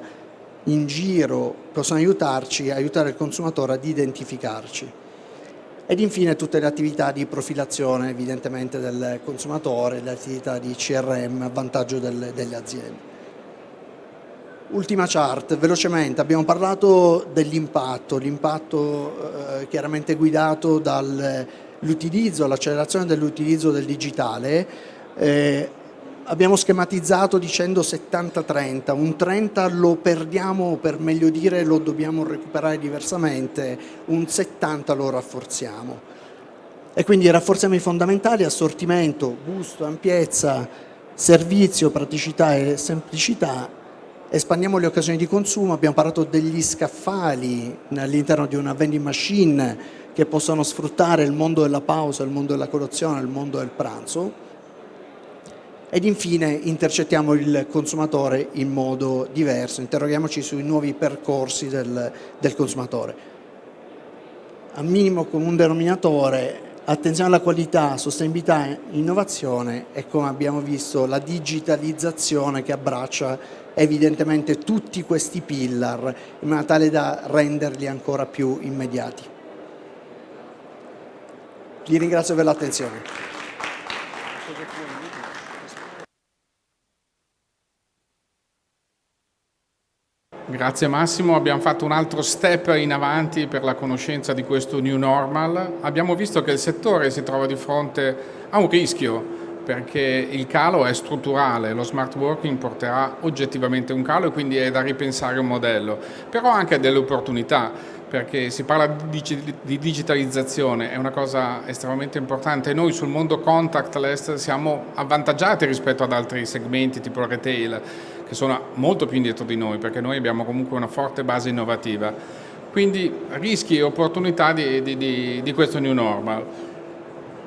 in giro, possono aiutarci, aiutare il consumatore ad identificarci ed infine tutte le attività di profilazione evidentemente del consumatore, le attività di CRM a vantaggio delle, delle aziende. Ultima chart, velocemente, abbiamo parlato dell'impatto, l'impatto eh, chiaramente guidato dall'utilizzo, l'accelerazione dell'utilizzo del digitale, eh, abbiamo schematizzato dicendo 70-30, un 30 lo perdiamo per meglio dire lo dobbiamo recuperare diversamente, un 70 lo rafforziamo. E quindi rafforziamo i fondamentali, assortimento, gusto, ampiezza, servizio, praticità e semplicità, espandiamo le occasioni di consumo, abbiamo parlato degli scaffali all'interno di una vending machine che possono sfruttare il mondo della pausa, il mondo della colazione, il mondo del pranzo, ed infine intercettiamo il consumatore in modo diverso, interroghiamoci sui nuovi percorsi del, del consumatore. A minimo comune denominatore Attenzione alla qualità, sostenibilità, innovazione e come abbiamo visto la digitalizzazione che abbraccia evidentemente tutti questi pillar in maniera tale da renderli ancora più immediati. Vi ringrazio per l'attenzione. Grazie Massimo, abbiamo fatto un altro step in avanti per la conoscenza di questo new normal. Abbiamo visto che il settore si trova di fronte a un rischio perché il calo è strutturale, lo smart working porterà oggettivamente un calo e quindi è da ripensare un modello, però anche delle opportunità perché si parla di digitalizzazione, è una cosa estremamente importante. Noi sul mondo contactless siamo avvantaggiati rispetto ad altri segmenti tipo il retail, che sono molto più indietro di noi, perché noi abbiamo comunque una forte base innovativa. Quindi rischi e opportunità di, di, di questo new normal.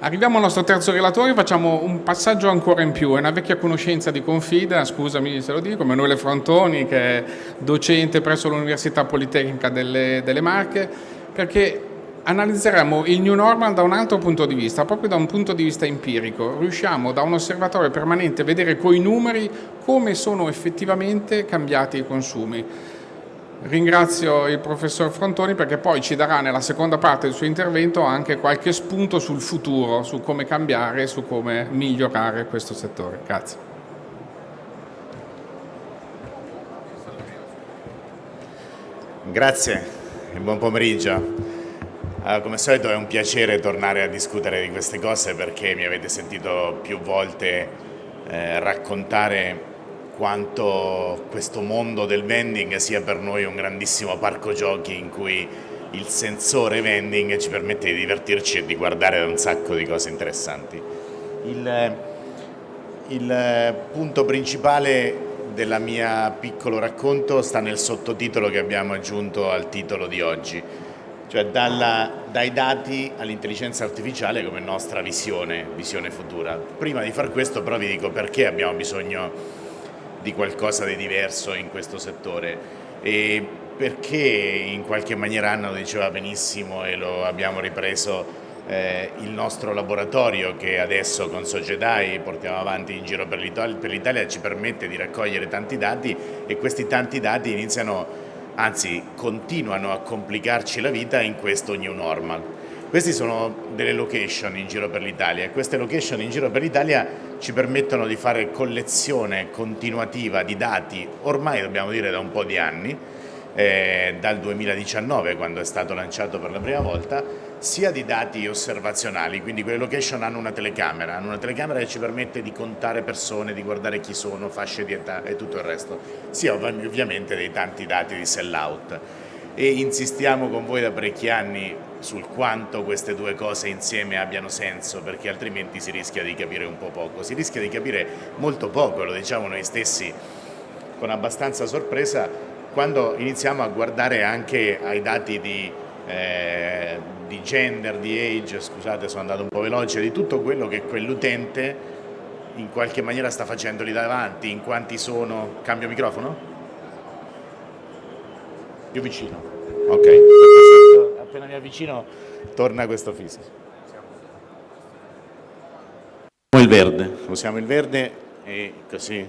Arriviamo al nostro terzo relatore, facciamo un passaggio ancora in più, è una vecchia conoscenza di Confida, scusami se lo dico, Emanuele Frontoni che è docente presso l'Università Politecnica delle, delle Marche, perché analizzeremo il new normal da un altro punto di vista, proprio da un punto di vista empirico. Riusciamo da un osservatorio permanente a vedere coi numeri come sono effettivamente cambiati i consumi. Ringrazio il professor Frontoni perché poi ci darà nella seconda parte del suo intervento anche qualche spunto sul futuro, su come cambiare su come migliorare questo settore. Grazie. Grazie e buon pomeriggio. Uh, come solito è un piacere tornare a discutere di queste cose perché mi avete sentito più volte eh, raccontare quanto questo mondo del vending sia per noi un grandissimo parco giochi in cui il sensore vending ci permette di divertirci e di guardare un sacco di cose interessanti. Il, il punto principale del mio piccolo racconto sta nel sottotitolo che abbiamo aggiunto al titolo di oggi, cioè dalla, dai dati all'intelligenza artificiale come nostra visione, visione futura. Prima di far questo però vi dico perché abbiamo bisogno di qualcosa di diverso in questo settore e perché in qualche maniera Anna lo diceva benissimo e lo abbiamo ripreso eh, il nostro laboratorio che adesso con Sogedai portiamo avanti in giro per l'Italia ci permette di raccogliere tanti dati e questi tanti dati iniziano, anzi continuano a complicarci la vita in questo new normal. Queste sono delle location in giro per l'Italia e queste location in giro per l'Italia ci permettono di fare collezione continuativa di dati, ormai dobbiamo dire da un po' di anni, eh, dal 2019 quando è stato lanciato per la prima volta, sia di dati osservazionali, quindi quelle location hanno una telecamera, hanno una telecamera che ci permette di contare persone, di guardare chi sono, fasce di età e tutto il resto, sia ovviamente dei tanti dati di sell out e insistiamo con voi da parecchi anni sul quanto queste due cose insieme abbiano senso perché altrimenti si rischia di capire un po' poco, si rischia di capire molto poco, lo diciamo noi stessi con abbastanza sorpresa quando iniziamo a guardare anche ai dati di, eh, di gender, di age, scusate sono andato un po' veloce, di tutto quello che quell'utente in qualche maniera sta facendo lì davanti, in quanti sono... Cambio microfono? Più vicino. Ok, appena mi avvicino torna questo fisico. Usiamo il verde, usiamo il verde e così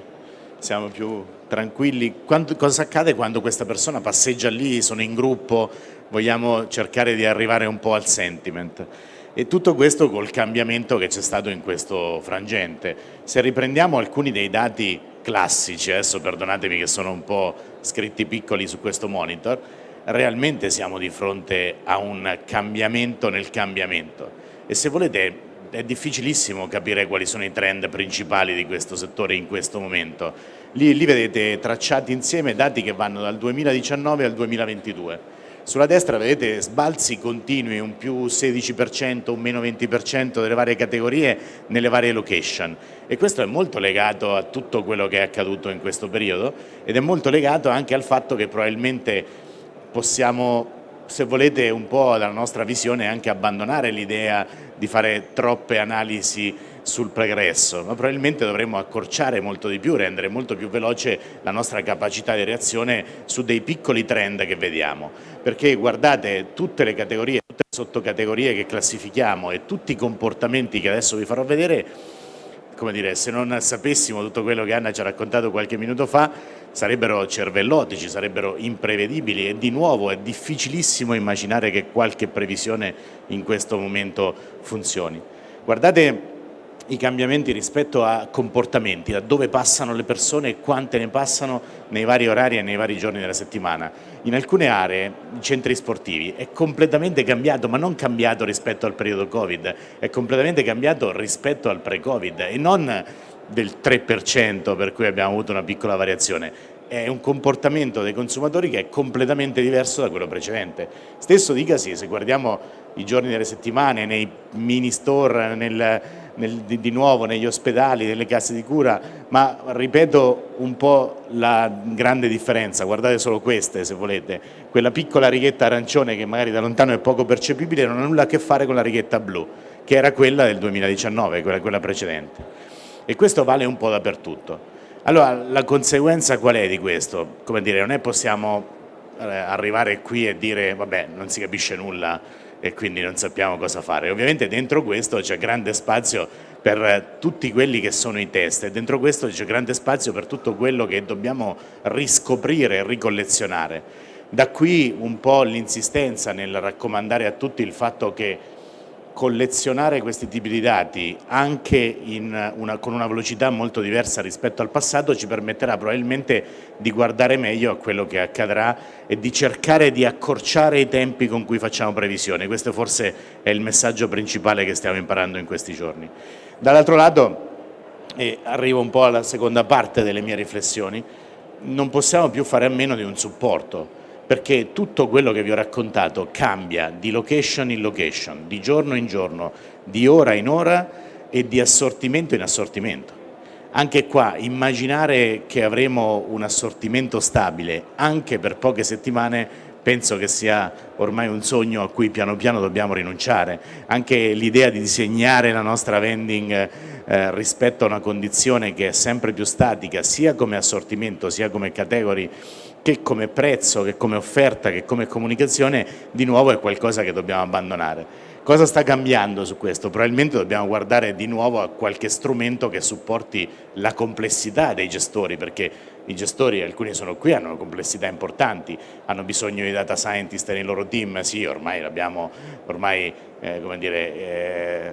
siamo più tranquilli. Quando, cosa accade quando questa persona passeggia lì, sono in gruppo, vogliamo cercare di arrivare un po' al sentiment. E tutto questo col cambiamento che c'è stato in questo frangente. Se riprendiamo alcuni dei dati classici, adesso perdonatemi che sono un po' scritti piccoli su questo monitor, realmente siamo di fronte a un cambiamento nel cambiamento e se volete è difficilissimo capire quali sono i trend principali di questo settore in questo momento. Lì, lì vedete tracciati insieme dati che vanno dal 2019 al 2022 sulla destra vedete sbalzi continui, un più 16%, un meno 20% delle varie categorie nelle varie location. E questo è molto legato a tutto quello che è accaduto in questo periodo ed è molto legato anche al fatto che probabilmente possiamo se volete un po' dalla nostra visione anche abbandonare l'idea di fare troppe analisi sul progresso, ma probabilmente dovremmo accorciare molto di più, rendere molto più veloce la nostra capacità di reazione su dei piccoli trend che vediamo, perché guardate tutte le categorie, tutte le sottocategorie che classifichiamo e tutti i comportamenti che adesso vi farò vedere, come dire, se non sapessimo tutto quello che Anna ci ha raccontato qualche minuto fa, sarebbero cervellotici, sarebbero imprevedibili e di nuovo è difficilissimo immaginare che qualche previsione in questo momento funzioni. Guardate i cambiamenti rispetto a comportamenti, da dove passano le persone e quante ne passano nei vari orari e nei vari giorni della settimana. In alcune aree, i centri sportivi, è completamente cambiato, ma non cambiato rispetto al periodo Covid, è completamente cambiato rispetto al pre-Covid e non del 3% per cui abbiamo avuto una piccola variazione, è un comportamento dei consumatori che è completamente diverso da quello precedente. Stesso dicasi se guardiamo i giorni delle settimane, nei mini store, nel, nel, di, di, nuovo negli ospedali, nelle case di cura, ma ripeto un po' la grande differenza, guardate solo queste se volete, quella piccola righetta arancione che magari da lontano è poco percepibile non ha nulla a che fare con la righetta blu, che era quella del 2019, quella, quella precedente. E questo vale un po' dappertutto. Allora, la conseguenza qual è di questo? Come dire, non è possiamo eh, arrivare qui e dire vabbè, non si capisce nulla e quindi non sappiamo cosa fare. Ovviamente dentro questo c'è grande spazio per tutti quelli che sono i test e dentro questo c'è grande spazio per tutto quello che dobbiamo riscoprire e ricollezionare. Da qui un po' l'insistenza nel raccomandare a tutti il fatto che collezionare questi tipi di dati anche una, con una velocità molto diversa rispetto al passato ci permetterà probabilmente di guardare meglio a quello che accadrà e di cercare di accorciare i tempi con cui facciamo previsioni. Questo forse è il messaggio principale che stiamo imparando in questi giorni. Dall'altro lato, e arrivo un po' alla seconda parte delle mie riflessioni, non possiamo più fare a meno di un supporto perché tutto quello che vi ho raccontato cambia di location in location, di giorno in giorno, di ora in ora e di assortimento in assortimento. Anche qua immaginare che avremo un assortimento stabile anche per poche settimane penso che sia ormai un sogno a cui piano piano dobbiamo rinunciare. Anche l'idea di disegnare la nostra vending eh, rispetto a una condizione che è sempre più statica sia come assortimento sia come category che come prezzo, che come offerta, che come comunicazione, di nuovo è qualcosa che dobbiamo abbandonare. Cosa sta cambiando su questo? Probabilmente dobbiamo guardare di nuovo a qualche strumento che supporti la complessità dei gestori, perché i gestori, alcuni sono qui, hanno complessità importanti, hanno bisogno di data scientist nei loro team, sì, ormai l'abbiamo ormai, eh, come dire, eh,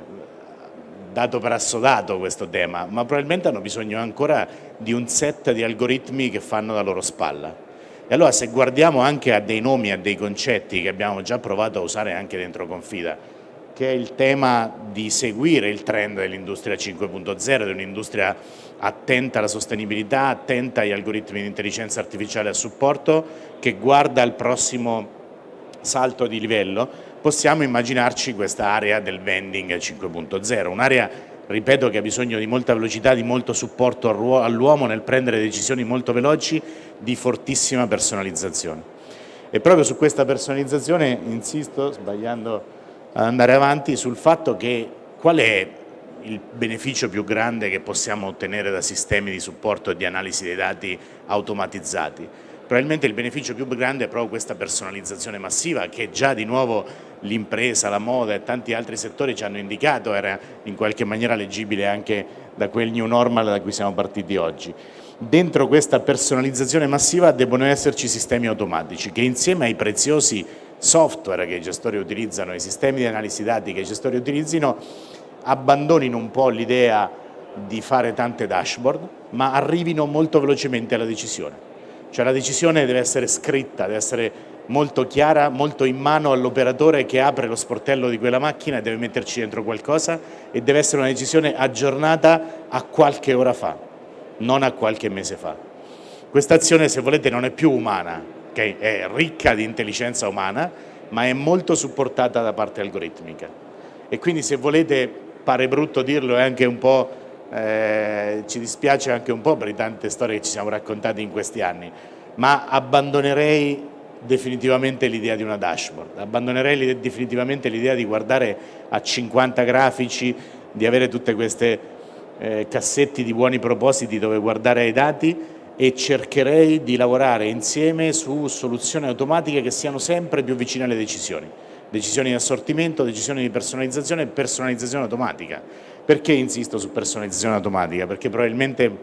dato per assodato questo tema, ma probabilmente hanno bisogno ancora di un set di algoritmi che fanno da loro spalla e allora se guardiamo anche a dei nomi, a dei concetti che abbiamo già provato a usare anche dentro Confida, che è il tema di seguire il trend dell'industria 5.0, di un'industria attenta alla sostenibilità, attenta agli algoritmi di intelligenza artificiale a supporto, che guarda al prossimo salto di livello, possiamo immaginarci questa area del vending 5.0, un'area ripeto che ha bisogno di molta velocità, di molto supporto all'uomo nel prendere decisioni molto veloci, di fortissima personalizzazione. E proprio su questa personalizzazione insisto, sbagliando ad andare avanti, sul fatto che qual è il beneficio più grande che possiamo ottenere da sistemi di supporto e di analisi dei dati automatizzati. Probabilmente il beneficio più grande è proprio questa personalizzazione massiva che già di nuovo l'impresa, la moda e tanti altri settori ci hanno indicato, era in qualche maniera leggibile anche da quel new normal da cui siamo partiti oggi. Dentro questa personalizzazione massiva devono esserci sistemi automatici che insieme ai preziosi software che i gestori utilizzano, i sistemi di analisi dati che i gestori utilizzino, abbandonino un po' l'idea di fare tante dashboard, ma arrivino molto velocemente alla decisione. Cioè la decisione deve essere scritta, deve essere molto chiara, molto in mano all'operatore che apre lo sportello di quella macchina e deve metterci dentro qualcosa e deve essere una decisione aggiornata a qualche ora fa, non a qualche mese fa. Questa azione, se volete, non è più umana, okay? è ricca di intelligenza umana, ma è molto supportata da parte algoritmica. E quindi se volete, pare brutto dirlo, è anche un po' eh, ci dispiace anche un po' per le tante storie che ci siamo raccontati in questi anni, ma abbandonerei definitivamente l'idea di una dashboard, abbandonerei definitivamente l'idea di guardare a 50 grafici, di avere tutte queste eh, cassetti di buoni propositi dove guardare ai dati e cercherei di lavorare insieme su soluzioni automatiche che siano sempre più vicine alle decisioni decisioni di assortimento, decisioni di personalizzazione e personalizzazione automatica. Perché insisto su personalizzazione automatica? Perché probabilmente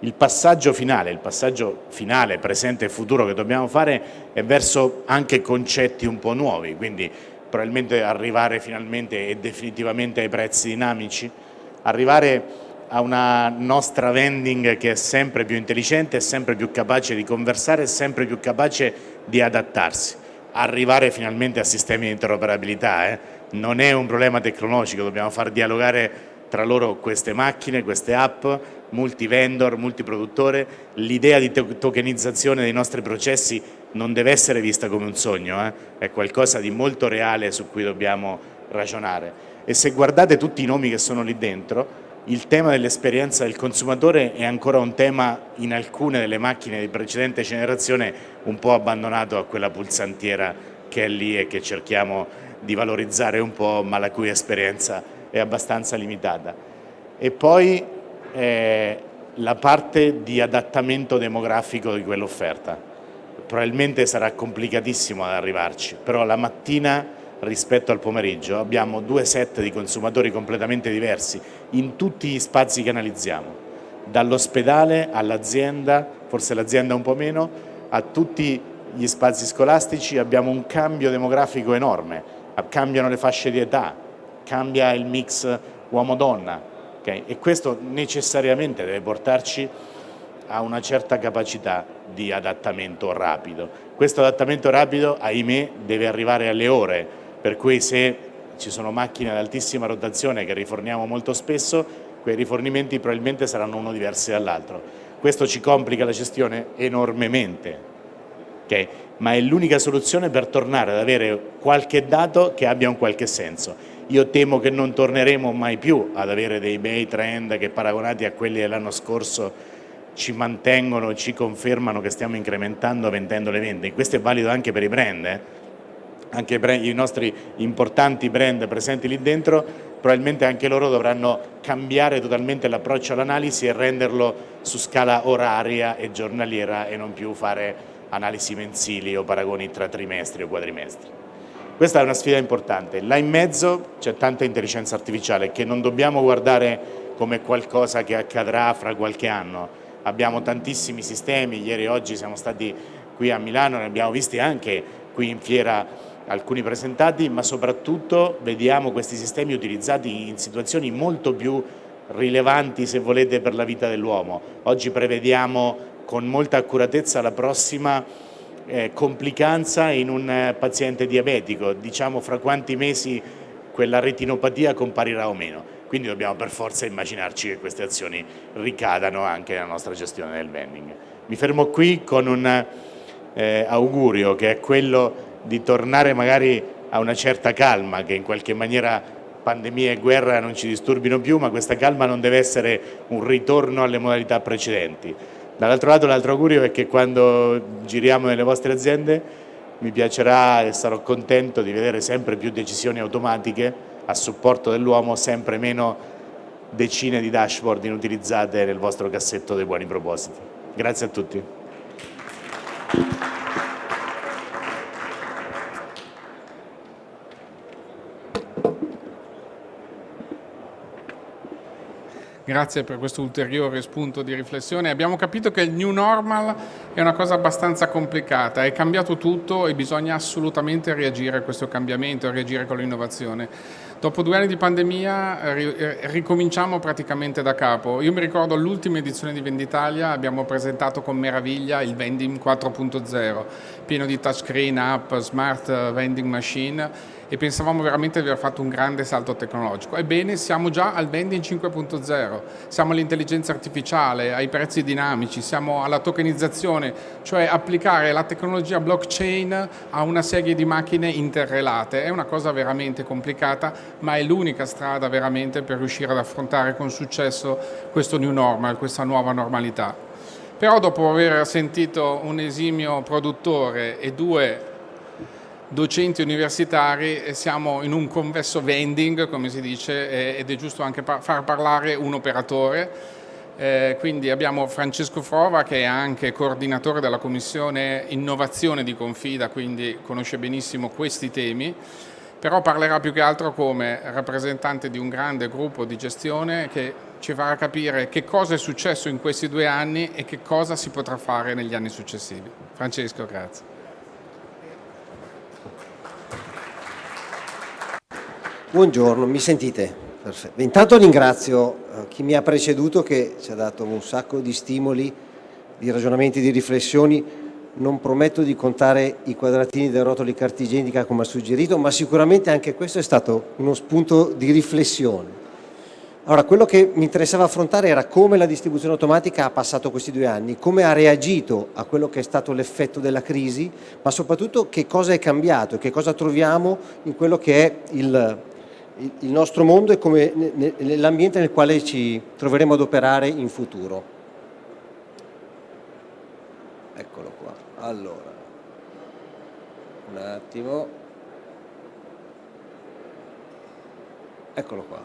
il passaggio finale, il passaggio finale, presente e futuro che dobbiamo fare è verso anche concetti un po' nuovi, quindi probabilmente arrivare finalmente e definitivamente ai prezzi dinamici, arrivare a una nostra vending che è sempre più intelligente, è sempre più capace di conversare, è sempre più capace di adattarsi, arrivare finalmente a sistemi di interoperabilità, eh? Non è un problema tecnologico, dobbiamo far dialogare tra loro queste macchine, queste app, multi-vendor, multiproduttore, l'idea di tokenizzazione dei nostri processi non deve essere vista come un sogno, eh? è qualcosa di molto reale su cui dobbiamo ragionare. E se guardate tutti i nomi che sono lì dentro, il tema dell'esperienza del consumatore è ancora un tema in alcune delle macchine di precedente generazione un po' abbandonato a quella pulsantiera che è lì e che cerchiamo di valorizzare un po' ma la cui esperienza è abbastanza limitata. E poi eh, la parte di adattamento demografico di quell'offerta. Probabilmente sarà complicatissimo ad arrivarci, però la mattina rispetto al pomeriggio abbiamo due set di consumatori completamente diversi in tutti gli spazi che analizziamo, dall'ospedale all'azienda, forse l'azienda un po' meno, a tutti gli spazi scolastici abbiamo un cambio demografico enorme, cambiano le fasce di età, cambia il mix uomo-donna okay? e questo necessariamente deve portarci a una certa capacità di adattamento rapido. Questo adattamento rapido, ahimè, deve arrivare alle ore, per cui se ci sono macchine ad altissima rotazione che riforniamo molto spesso, quei rifornimenti probabilmente saranno uno diversi dall'altro. Questo ci complica la gestione enormemente, okay? ma è l'unica soluzione per tornare ad avere qualche dato che abbia un qualche senso. Io temo che non torneremo mai più ad avere dei bei trend che paragonati a quelli dell'anno scorso ci mantengono, ci confermano che stiamo incrementando vendendo le vendite. Questo è valido anche per i brand, eh? anche i nostri importanti brand presenti lì dentro, probabilmente anche loro dovranno cambiare totalmente l'approccio all'analisi e renderlo su scala oraria e giornaliera e non più fare analisi mensili o paragoni tra trimestri o quadrimestri. Questa è una sfida importante. Là in mezzo c'è tanta intelligenza artificiale che non dobbiamo guardare come qualcosa che accadrà fra qualche anno. Abbiamo tantissimi sistemi, ieri e oggi siamo stati qui a Milano, ne abbiamo visti anche qui in fiera alcuni presentati, ma soprattutto vediamo questi sistemi utilizzati in situazioni molto più rilevanti, se volete, per la vita dell'uomo. Oggi prevediamo con molta accuratezza la prossima eh, complicanza in un eh, paziente diabetico, diciamo fra quanti mesi quella retinopatia comparirà o meno. Quindi dobbiamo per forza immaginarci che queste azioni ricadano anche nella nostra gestione del vending. Mi fermo qui con un eh, augurio che è quello di tornare magari a una certa calma che in qualche maniera pandemia e guerra non ci disturbino più, ma questa calma non deve essere un ritorno alle modalità precedenti. Dall'altro lato l'altro augurio è che quando giriamo nelle vostre aziende mi piacerà e sarò contento di vedere sempre più decisioni automatiche a supporto dell'uomo, sempre meno decine di dashboard inutilizzate nel vostro cassetto dei buoni propositi. Grazie a tutti. Grazie per questo ulteriore spunto di riflessione. Abbiamo capito che il new normal è una cosa abbastanza complicata, è cambiato tutto e bisogna assolutamente reagire a questo cambiamento, reagire con l'innovazione. Dopo due anni di pandemia eh, ricominciamo praticamente da capo. Io mi ricordo l'ultima edizione di Venditalia abbiamo presentato con meraviglia il Vending 4.0, pieno di touchscreen, app, smart vending machine e pensavamo veramente di aver fatto un grande salto tecnologico. Ebbene, siamo già al vending 5.0, siamo all'intelligenza artificiale, ai prezzi dinamici, siamo alla tokenizzazione, cioè applicare la tecnologia blockchain a una serie di macchine interrelate. È una cosa veramente complicata, ma è l'unica strada veramente per riuscire ad affrontare con successo questo new normal, questa nuova normalità. Però dopo aver sentito un esimio produttore e due docenti universitari siamo in un convesso vending, come si dice, ed è giusto anche far parlare un operatore. Eh, quindi abbiamo Francesco Frova che è anche coordinatore della commissione innovazione di Confida, quindi conosce benissimo questi temi, però parlerà più che altro come rappresentante di un grande gruppo di gestione che ci farà capire che cosa è successo in questi due anni e che cosa si potrà fare negli anni successivi. Francesco, grazie. Buongiorno, mi sentite? Perfetto. Intanto ringrazio eh, chi mi ha preceduto che ci ha dato un sacco di stimoli, di ragionamenti, di riflessioni. Non prometto di contare i quadratini dei rotoli cartigenica come ha suggerito, ma sicuramente anche questo è stato uno spunto di riflessione. Allora, quello che mi interessava affrontare era come la distribuzione automatica ha passato questi due anni, come ha reagito a quello che è stato l'effetto della crisi, ma soprattutto che cosa è cambiato, che cosa troviamo in quello che è il, il nostro mondo e nell'ambiente nel quale ci troveremo ad operare in futuro. Eccolo qua. Allora, un attimo. Eccolo qua.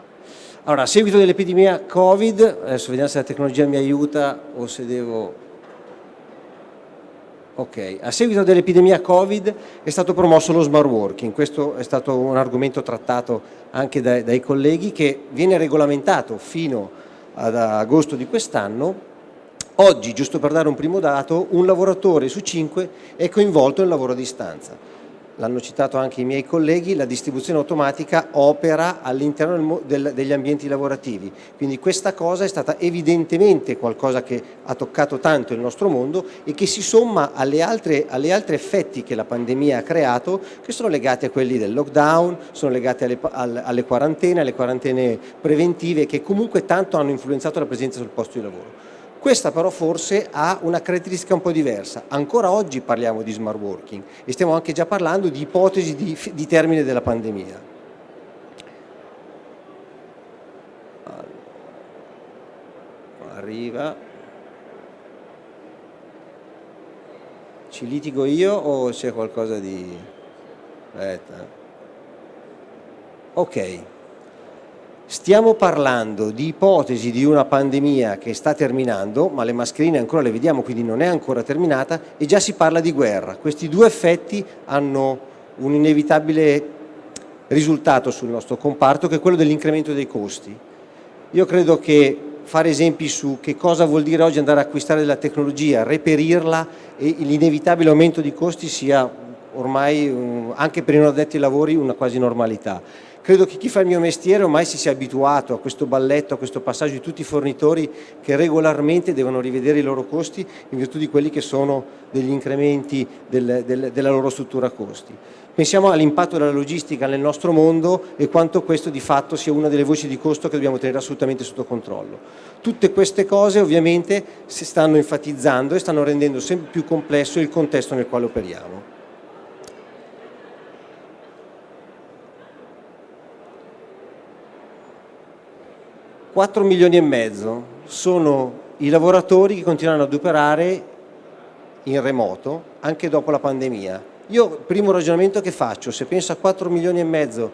Allora, a seguito dell'epidemia Covid, adesso vediamo se la tecnologia mi aiuta o se devo Ok, a seguito dell'epidemia Covid è stato promosso lo smart working, questo è stato un argomento trattato anche dai, dai colleghi che viene regolamentato fino ad agosto di quest'anno. Oggi, giusto per dare un primo dato, un lavoratore su cinque è coinvolto nel lavoro a distanza l'hanno citato anche i miei colleghi, la distribuzione automatica opera all'interno degli ambienti lavorativi, quindi questa cosa è stata evidentemente qualcosa che ha toccato tanto il nostro mondo e che si somma alle altre, alle altre effetti che la pandemia ha creato, che sono legati a quelli del lockdown, sono legati alle, alle quarantene, alle quarantene preventive, che comunque tanto hanno influenzato la presenza sul posto di lavoro. Questa però forse ha una caratteristica un po' diversa. Ancora oggi parliamo di smart working e stiamo anche già parlando di ipotesi di, di termine della pandemia. Arriva. Ci litigo io o c'è qualcosa di... Aspetta. Ok. Stiamo parlando di ipotesi di una pandemia che sta terminando, ma le mascherine ancora le vediamo, quindi non è ancora terminata, e già si parla di guerra. Questi due effetti hanno un inevitabile risultato sul nostro comparto, che è quello dell'incremento dei costi. Io credo che fare esempi su che cosa vuol dire oggi andare a acquistare della tecnologia, reperirla e l'inevitabile aumento di costi sia ormai, anche per i non addetti ai lavori, una quasi normalità. Credo che chi fa il mio mestiere ormai si sia abituato a questo balletto, a questo passaggio di tutti i fornitori che regolarmente devono rivedere i loro costi in virtù di quelli che sono degli incrementi del, del, della loro struttura costi. Pensiamo all'impatto della logistica nel nostro mondo e quanto questo di fatto sia una delle voci di costo che dobbiamo tenere assolutamente sotto controllo. Tutte queste cose ovviamente si stanno enfatizzando e stanno rendendo sempre più complesso il contesto nel quale operiamo. 4 milioni e mezzo sono i lavoratori che continuano ad operare in remoto anche dopo la pandemia. Io, primo ragionamento che faccio, se penso a 4 milioni e mezzo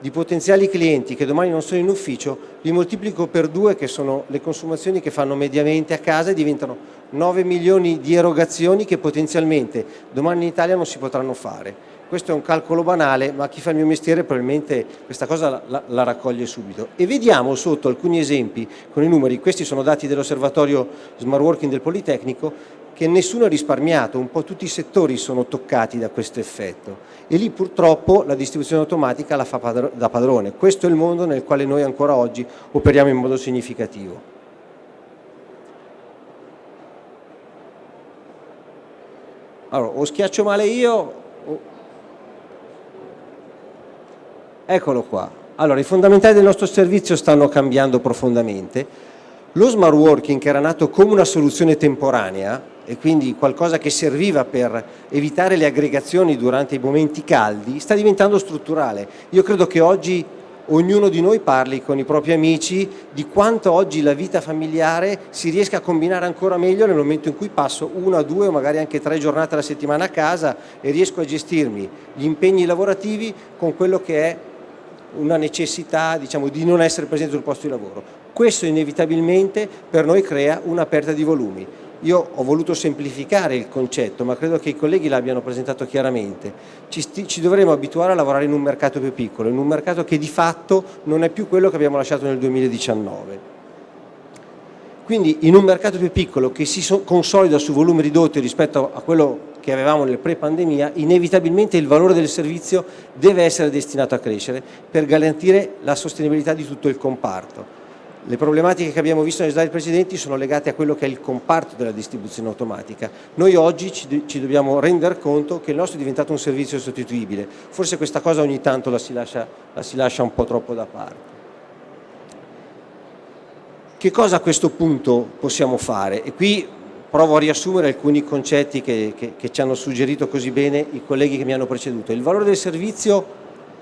di potenziali clienti che domani non sono in ufficio, li moltiplico per due che sono le consumazioni che fanno mediamente a casa e diventano 9 milioni di erogazioni che potenzialmente domani in Italia non si potranno fare. Questo è un calcolo banale, ma chi fa il mio mestiere probabilmente questa cosa la, la, raccoglie subito. E vediamo sotto alcuni esempi con i numeri, questi sono dati dell'osservatorio Smart Working del Politecnico, che nessuno ha risparmiato, un po' tutti i settori sono toccati da questo effetto e lì purtroppo la distribuzione automatica la fa da padrone. Questo è il mondo nel quale noi ancora oggi operiamo in modo significativo. Allora, o schiaccio male io Eccolo qua. Allora, i fondamentali del nostro servizio stanno cambiando profondamente. Lo smart working, che era nato come una soluzione temporanea e quindi qualcosa che serviva per evitare le aggregazioni durante i momenti caldi, sta diventando strutturale. Io credo che oggi ognuno di noi parli con i propri amici di quanto oggi la vita familiare si riesca a combinare ancora meglio nel momento in cui passo una, due o magari anche tre giornate alla settimana a casa e riesco a gestirmi gli impegni lavorativi con quello che è una necessità diciamo, di non essere presente sul posto di lavoro. Questo inevitabilmente per noi crea una perdita di volumi. Io ho voluto semplificare il concetto, ma credo che i colleghi l'abbiano presentato chiaramente. Ci, ci, dovremo abituare a lavorare in un mercato più piccolo, in un mercato che di fatto non è più quello che abbiamo lasciato nel 2019. Quindi in un mercato più piccolo che si consolida su volumi ridotti rispetto a quello che avevamo nel pre-pandemia, inevitabilmente il valore del servizio deve essere destinato a crescere per garantire la sostenibilità di tutto il comparto. Le problematiche che abbiamo visto nei slide precedenti sono legate a quello che è il comparto della distribuzione automatica. Noi oggi ci, ci dobbiamo rendere conto che il nostro è diventato un servizio sostituibile. Forse questa cosa ogni tanto la si lascia, la si lascia un po' troppo da parte. Che cosa a questo punto possiamo fare? E qui provo a riassumere alcuni concetti che, che, che ci hanno suggerito così bene i colleghi che mi hanno preceduto. Il valore del servizio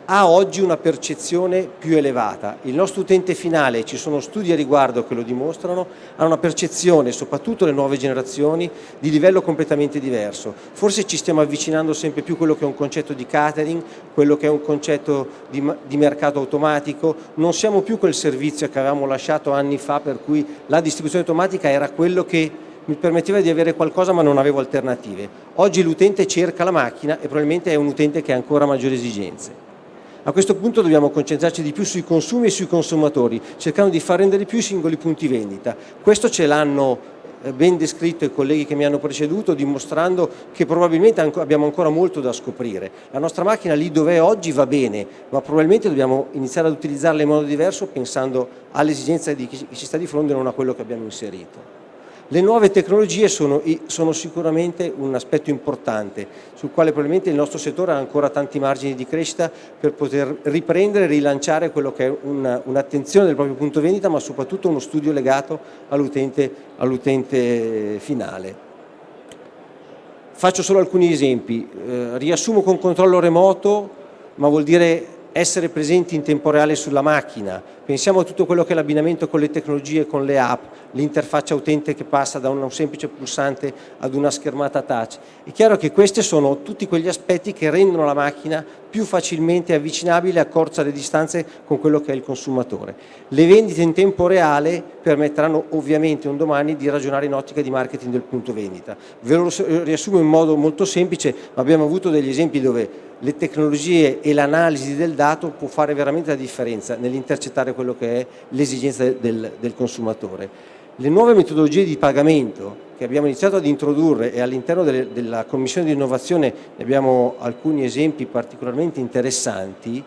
ha oggi una percezione più elevata. Il nostro utente finale, ci sono studi a riguardo che lo dimostrano, ha una percezione, soprattutto le nuove generazioni, di livello completamente diverso. Forse ci stiamo avvicinando sempre più a quello che è un concetto di catering, quello che è un concetto di, di mercato automatico, non siamo più quel servizio che avevamo lasciato anni fa per cui la distribuzione automatica era quello che mi permetteva di avere qualcosa ma non avevo alternative. Oggi l'utente cerca la macchina e probabilmente è un utente che ha ancora maggiori esigenze. A questo punto dobbiamo concentrarci di più sui consumi e sui consumatori, cercando di far rendere più i singoli punti vendita. Questo ce l'hanno eh, ben descritto i colleghi che mi hanno preceduto, dimostrando che probabilmente abbiamo ancora molto da scoprire. La nostra macchina lì dove è oggi va bene, ma probabilmente dobbiamo iniziare ad utilizzarla in modo diverso pensando all'esigenza di chi ci sta di fronte e non a quello che abbiamo inserito. Le nuove tecnologie sono, sono, sicuramente un aspetto importante sul quale probabilmente il nostro settore ha ancora tanti margini di crescita per poter riprendere e rilanciare quello che è un'attenzione un del proprio punto vendita ma soprattutto uno studio legato all'utente all finale. Faccio solo alcuni esempi, eh, riassumo con controllo remoto ma vuol dire essere presenti in tempo reale sulla macchina, pensiamo a tutto quello che è l'abbinamento con le tecnologie, con le app, l'interfaccia utente che passa da un semplice pulsante ad una schermata touch. È chiaro che questi sono tutti quegli aspetti che rendono la macchina più facilmente avvicinabile a corsa le distanze con quello che è il consumatore. Le vendite in tempo reale permetteranno ovviamente un domani di ragionare in ottica di marketing del punto vendita. Ve lo riassumo in modo molto semplice, ma abbiamo avuto degli esempi dove le tecnologie e l'analisi del dato può fare veramente la differenza nell'intercettare quello che è l'esigenza del, del consumatore. Le nuove metodologie di pagamento che abbiamo iniziato ad introdurre e all'interno della Commissione di Innovazione ne abbiamo alcuni esempi particolarmente interessanti,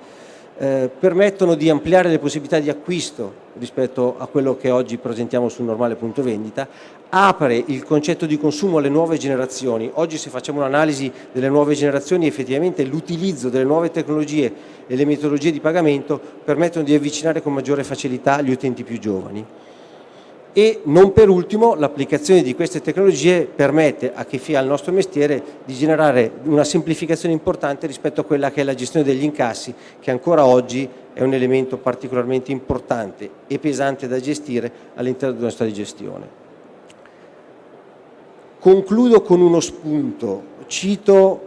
eh, permettono di ampliare le possibilità di acquisto rispetto a quello che oggi presentiamo sul normale punto vendita, apre il concetto di consumo alle nuove generazioni. Oggi se facciamo un'analisi delle nuove generazioni effettivamente l'utilizzo delle nuove tecnologie e le metodologie di pagamento permettono di avvicinare con maggiore facilità gli utenti più giovani e non per ultimo l'applicazione di queste tecnologie permette a chi fa il nostro mestiere di generare una semplificazione importante rispetto a quella che è la gestione degli incassi che ancora oggi è un elemento particolarmente importante e pesante da gestire all'interno della nostra gestione. Concludo con uno spunto, cito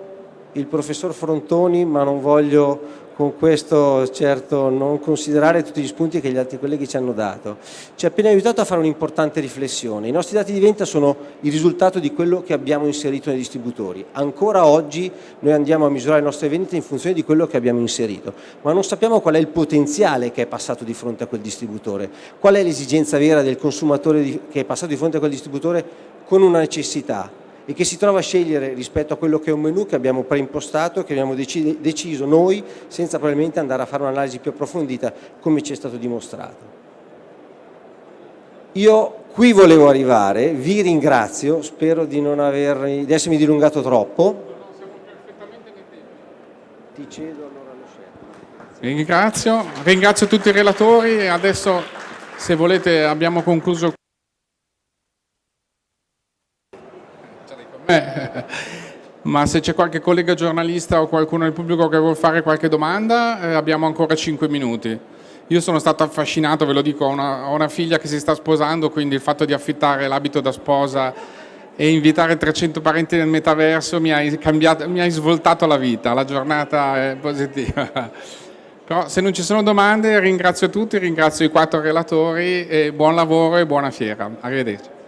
il professor Frontoni ma non voglio con questo certo non considerare tutti gli spunti che gli altri colleghi ci hanno dato. Ci ha appena aiutato a fare un'importante riflessione. I nostri dati di vendita sono il risultato di quello che abbiamo inserito nei distributori. Ancora oggi noi andiamo a misurare le nostre vendite in funzione di quello che abbiamo inserito, ma non sappiamo qual è il potenziale che è passato di fronte a quel distributore, qual è l'esigenza vera del consumatore che è passato di fronte a quel distributore con una necessità e che si trova a scegliere rispetto a quello che è un menu che abbiamo preimpostato, che abbiamo deciso noi, senza probabilmente andare a fare un'analisi più approfondita come ci è stato dimostrato. Io qui volevo arrivare, vi ringrazio, spero di non aver, di essermi dilungato troppo. Ti cedo allora lo scelto. Ringrazio, ringrazio tutti i relatori e adesso se volete abbiamo concluso ma se c'è qualche collega giornalista o qualcuno del pubblico che vuole fare qualche domanda, eh, abbiamo ancora 5 minuti. Io sono stato affascinato, ve lo dico, ho una, ho una figlia che si sta sposando, quindi il fatto di affittare l'abito da sposa e invitare 300 parenti nel metaverso mi ha, cambiato, mi ha svoltato la vita, la giornata è positiva. Però se non ci sono domande ringrazio tutti, ringrazio i quattro relatori e buon lavoro e buona fiera. Arrivederci.